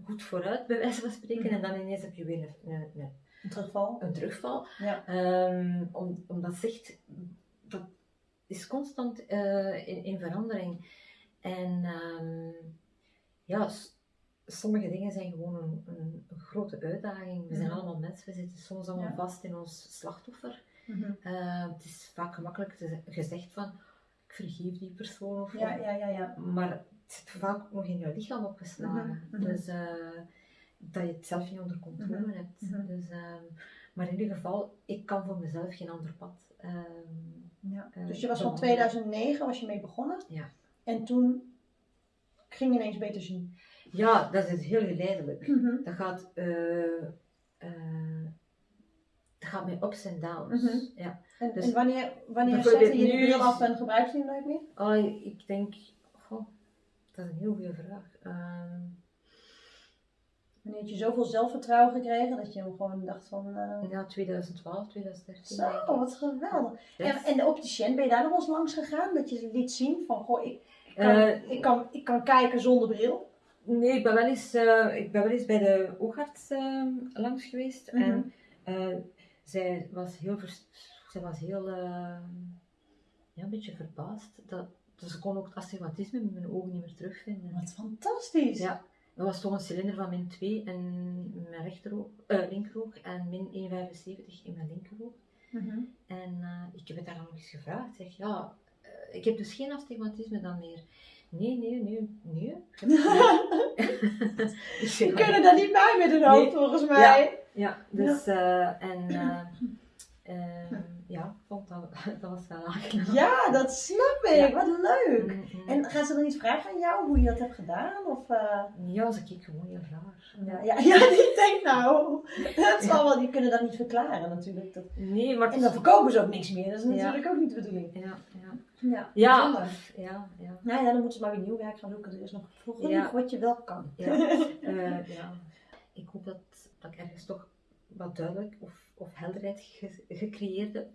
Speaker 2: goed vooruit, bij wijze van spreken, mhm. en dan ineens heb je weer een, een, een,
Speaker 1: een terugval.
Speaker 2: Een terugval.
Speaker 1: Ja.
Speaker 2: Um, om, omdat dat is constant uh, in, in, verandering. En um, ja, sommige dingen zijn gewoon een, een, een grote uitdaging. We zijn mhm. allemaal mensen, we zitten soms allemaal vast in ons slachtoffer. Mm -hmm. uh, het is vaak gemakkelijk te, gezegd van, ik vergeef die persoon of
Speaker 1: ja, ja, ja, ja.
Speaker 2: Maar het zit vaak ook nog in jouw lichaam opgeslagen. Mm -hmm. Dus uh, dat je het zelf niet onder controle hebt. Mhm. Dus, uh, maar in ieder geval, ik kan voor mezelf geen ander pad. Ehm,
Speaker 1: ja. Eh, dus je was van 2009 was je mee begonnen?
Speaker 2: Ja.
Speaker 1: En toen ging je ineens beter zien?
Speaker 2: Ja, dat is heel geleidelijk. Mhm. Dat gaat, uh, dat gaat met ups en downs. Mhm. ja.
Speaker 1: En, dus, en wanneer, wanneer zette je de bril af en gebruik je hem nooit meer?
Speaker 2: Oh, ik denk, goh, dat is een heel goede vraag. Uh,
Speaker 1: Wanneer had je zoveel zelfvertrouwen gekregen dat je hem gewoon dacht van... Uh...
Speaker 2: Ja, 2012, 2013.
Speaker 1: Zo, wat geweldig. En, en de opticien, ben je daar nog eens langs gegaan? Dat je liet zien van, goh, ik, kan, ik, kan, ik kan kijken zonder bril?
Speaker 2: Nee, ik ben wel eens, uh, ik ben wel eens bij de oogarts langs geweest. Mm -hmm. En zij was heel, zij was heel ja, een beetje verbaasd. Dat, dus ze kon ook het astigmatisme in mijn ogen niet meer terugvinden.
Speaker 1: Wat fantastisch!
Speaker 2: Ja, dat was toch een cilinder van min 2 in mijn rechteroog, linkeroog en min 1,75 in mijn linkeroog. Mm -hmm. En ik heb het daar nog eens gevraagd. Zeg, ja, ik heb dus geen astigmatisme dan meer. Nee, nee, nee, nee.
Speaker 1: We <laughs> kunnen daar niet bij met een hoofd, volgens mij.
Speaker 2: Ja, dus, ja. Uh, en uh, <clears throat> ja, vond dat, <laughs> dat was wel aangenaam.
Speaker 1: Ja, dat snap ik. Ja. Wat leuk. Mm -hmm. En gaan ze dan iets vragen aan jou, hoe je dat hebt gedaan? Of,
Speaker 2: Ja, ze kijken gewoon heel raar.
Speaker 1: Ja, ja, <laughs> ja die denkt nou, dat zal wel, die kunnen dat niet verklaren natuurlijk. Dat...
Speaker 2: Nee, maar...
Speaker 1: En dan verkopen ze ook niks meer, dat is natuurlijk ook niet de bedoeling.
Speaker 2: Ja, ja.
Speaker 1: Ja,
Speaker 2: ja.
Speaker 1: Nou ja, dan moeten ze maar weer nieuw werk gaan zoeken. Er is nog genoeg ja. wat je wel kan.
Speaker 2: Ja. uh, <laughs> ja. Ik hoop dat, dat ik ergens toch wat duidelijk of, of helderheid ge, gecreëerd heb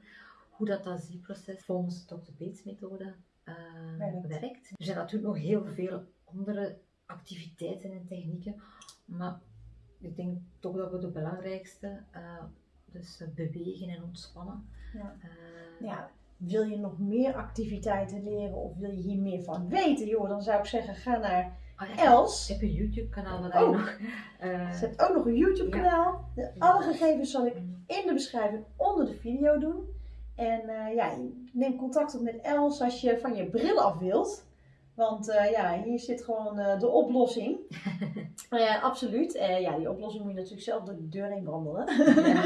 Speaker 2: hoe dat ASI-proces volgens de Dr. Bates methode uh, werkt. Er zijn natuurlijk nog heel veel andere activiteiten en technieken, maar ik denk toch dat we de belangrijkste, uh, dus bewegen en ontspannen.
Speaker 1: Ja. ja wil je nog meer activiteiten leren of wil je hier meer van weten, joh, dan zou ik zeggen, ga naar oh, Els.
Speaker 2: Ik heb een YouTube kanaal wat oh, nog.
Speaker 1: Uh, ze hebt ook nog een YouTube kanaal. De, alle gegevens zal ik in de beschrijving onder de video doen. En uh, ja, neem contact op met Els als je van je bril af wilt. Want uh, ja, hier zit gewoon uh, de oplossing. ja, <laughs> absoluut. Uh, ja, die oplossing moet je natuurlijk zelf door de deur heen wandelen. Ja.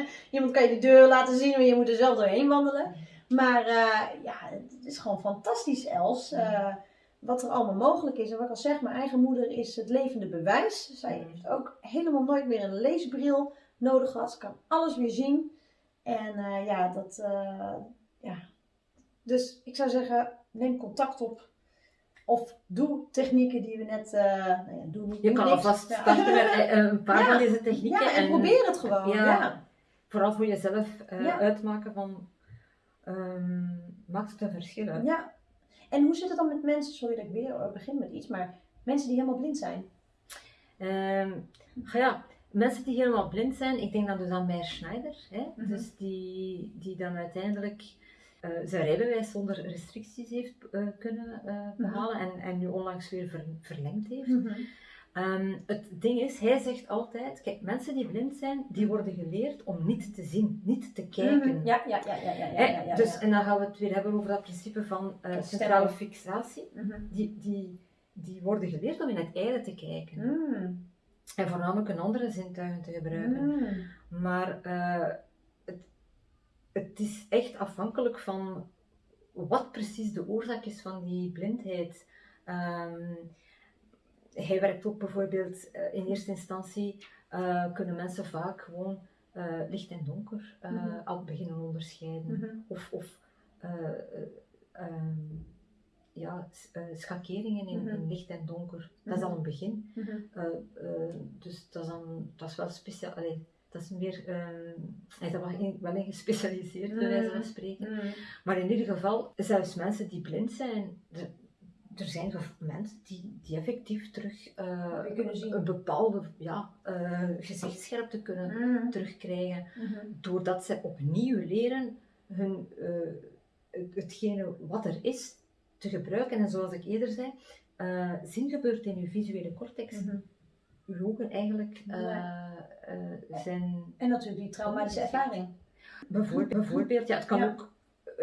Speaker 1: <laughs> Iemand kan je de deur laten zien, maar je moet er zelf doorheen wandelen. Maar uh, ja, het is gewoon fantastisch, Els. Uh, wat er allemaal mogelijk is. En wat ik al zeg, mijn eigen moeder is het levende bewijs. Zij heeft ook helemaal nooit meer een leesbril nodig gehad. Ze kan alles weer zien. En uh, ja, dat. ja. Dus ik zou zeggen, neem contact op. Of doe technieken die we net. nou ja, doe niet,
Speaker 2: Je kan alvast starten met een paar van deze technieken.
Speaker 1: Ja, en, probeer het gewoon. ja.
Speaker 2: vooral voor jezelf uh, uitmaken van, um, maakt het een verschil uit?
Speaker 1: Ja. En hoe zit het dan met mensen, sorry dat ik weer begin met iets, maar mensen die helemaal blind zijn?
Speaker 2: Um, ja, mensen die helemaal blind zijn, ik denk dan dus aan Meijer Schneider, hè? Mhm. dus die, die dan uiteindelijk uh, zijn rijbewijs zonder restricties heeft uh, kunnen uh, behalen en, en nu onlangs weer ver, verlengd heeft. Mm um, het ding is, hij zegt altijd, kijk, mensen die blind zijn, die worden geleerd om niet te zien, niet te kijken.
Speaker 1: Mhm. Ja, ja, ja, ja, ja, ja, ja,
Speaker 2: Dus, en dan gaan we het weer hebben over dat principe van centrale fixatie. Mhm. die, die, die worden geleerd om in het eigen te kijken. Mm. En voornamelijk een andere zintuigen te gebruiken. Mm. Maar uh, het, het is echt afhankelijk van wat precies de oorzaak is van die blindheid. Um, hij werkt ook bijvoorbeeld uh, in eerste instantie uh, kunnen mensen vaak gewoon licht en donker mm -hmm. al beginnen onderscheiden. Mm -hmm. Of, of um, ja, uh, schakeringen in, in, mhm. licht en donker. Dat is al een begin. Mm -hmm. uh, uh, dus dat is, dan, dat is wel speciaal. Allee, dat is meer, hij is wel, wel in gespecialiseerd, bij wijze van mhm. spreken. Mhm. Maar in ieder geval, zelfs mensen die blind zijn, er, zijn mensen die, die effectief terug
Speaker 1: kunnen zien.
Speaker 2: een bepaalde ja, gezichtsscherpte kunnen terugkrijgen, doordat ze opnieuw leren hun, hetgene wat er is te gebruiken. En zoals ik eerder zei, uh, zin gebeurt in uw visuele cortex. Mm -hmm. Uw ogen eigenlijk uh, uh, zijn...
Speaker 1: En natuurlijk die traumatische ervaring.
Speaker 2: Bijvoorbeeld, bijvoorbeeld ja, het kan ook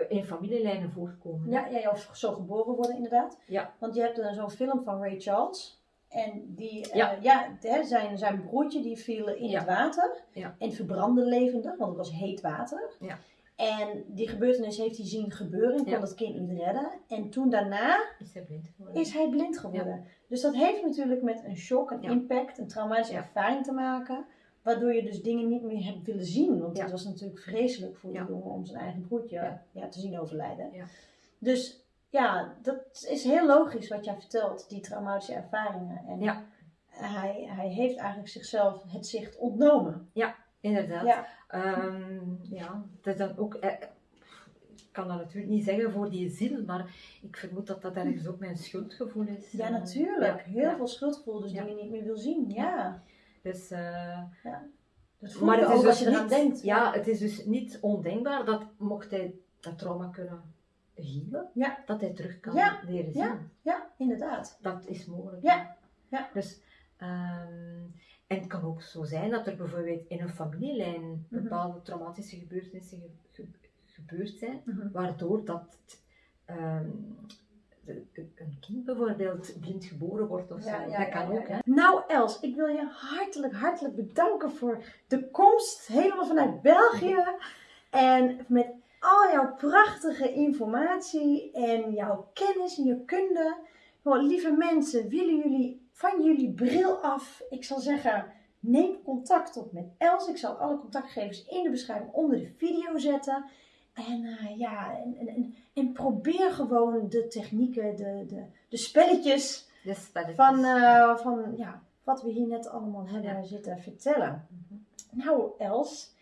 Speaker 2: in familielijnen voorkomen.
Speaker 1: Ja, ja, of zo geboren worden inderdaad. Ja. Want je hebt dan zo'n film van Ray Charles. En die, ja. ja zijn, zijn broertje die viel in het water. Ja. En verbrandde levendig, want het was heet water. Ja. En die gebeurtenis heeft hij zien gebeuren en kon dat kind niet redden. En toen daarna
Speaker 2: is hij blind geworden.
Speaker 1: Is hij blind geworden. Dus dat heeft natuurlijk met een shock, een impact, een traumatische ervaring te maken. Waardoor je dus dingen niet meer hebt willen zien. Want het was natuurlijk vreselijk voor die jongen om zijn eigen broertje ja. te zien overlijden. Dus ja, dat is heel logisch wat jij vertelt, die traumatische ervaringen. En hij, hij heeft eigenlijk zichzelf het zicht ontnomen.
Speaker 2: Ja, Inderdaad. Ja. Um, ja, dat is dan ook, eh, ik kan dat natuurlijk niet zeggen voor die ziel, maar ik vermoed dat dat ergens ook mijn schuldgevoel is.
Speaker 1: Ja, natuurlijk. Heel veel schuldgevoel, dus die je niet meer wil zien. Ja.
Speaker 2: Dus, uh, ja.
Speaker 1: Dat maar het is dus als je eraan denkt.
Speaker 2: Ja, het is dus niet ondenkbaar dat mocht hij dat trauma kunnen healen, ja. dat hij terug kan leren zien.
Speaker 1: Ja, ja, inderdaad.
Speaker 2: Dat is mogelijk. Ja. ja. Dus, um, en het kan ook zo zijn dat er bijvoorbeeld in een familielijn mhm. bepaalde traumatische gebeurtenissen gebeurd zijn, mhm. waardoor dat um, een kind bijvoorbeeld blind geboren wordt of zo. dat kan ook. Hè?
Speaker 1: Nou Els, ik wil je hartelijk, hartelijk bedanken voor de komst helemaal vanuit België. En met al jouw prachtige informatie en jouw kennis en je kunde. lieve mensen, willen jullie van jullie bril af. Ik zal zeggen, neem contact op met Els. Ik zal alle contactgegevens in de beschrijving onder de video zetten. En uh, ja, en, en, en, probeer gewoon de technieken, de, de, de spelletjes,
Speaker 2: de spelletjes.
Speaker 1: Van, uh, van ja, wat we hier net allemaal hebben zitten vertellen. Mm Nou, Els,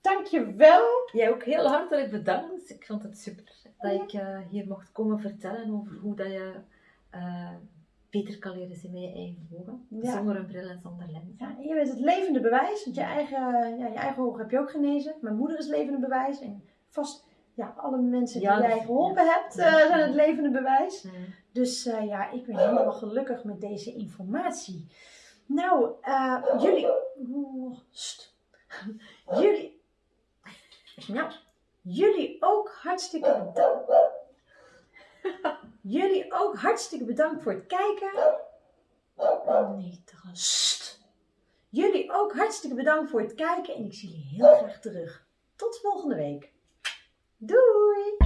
Speaker 1: dankjewel.
Speaker 2: Jij ook heel hartelijk bedankt. Ik vond het super dat ik uh, hier mocht komen vertellen over hoe dat je beter kan leren zien met je eigen ogen. Zonder een bril en zonder lens.
Speaker 1: Ja, je bent het levende bewijs. Want je eigen, ja, je eigen ogen heb je ook genezen. Mijn moeder is levende bewijs. En vast ja, alle mensen die jij geholpen hebt uh, zijn het levende bewijs. Dus uh, ja, ik ben helemaal gelukkig met deze informatie. Nou, uh, jullie... Oh, jullie... Nou, jullie ook hartstikke bedankt. Jullie ook hartstikke bedankt voor het kijken. Oh nee, trust. Jullie ook hartstikke bedankt voor het kijken en ik zie jullie heel graag terug. Tot volgende week. Doei!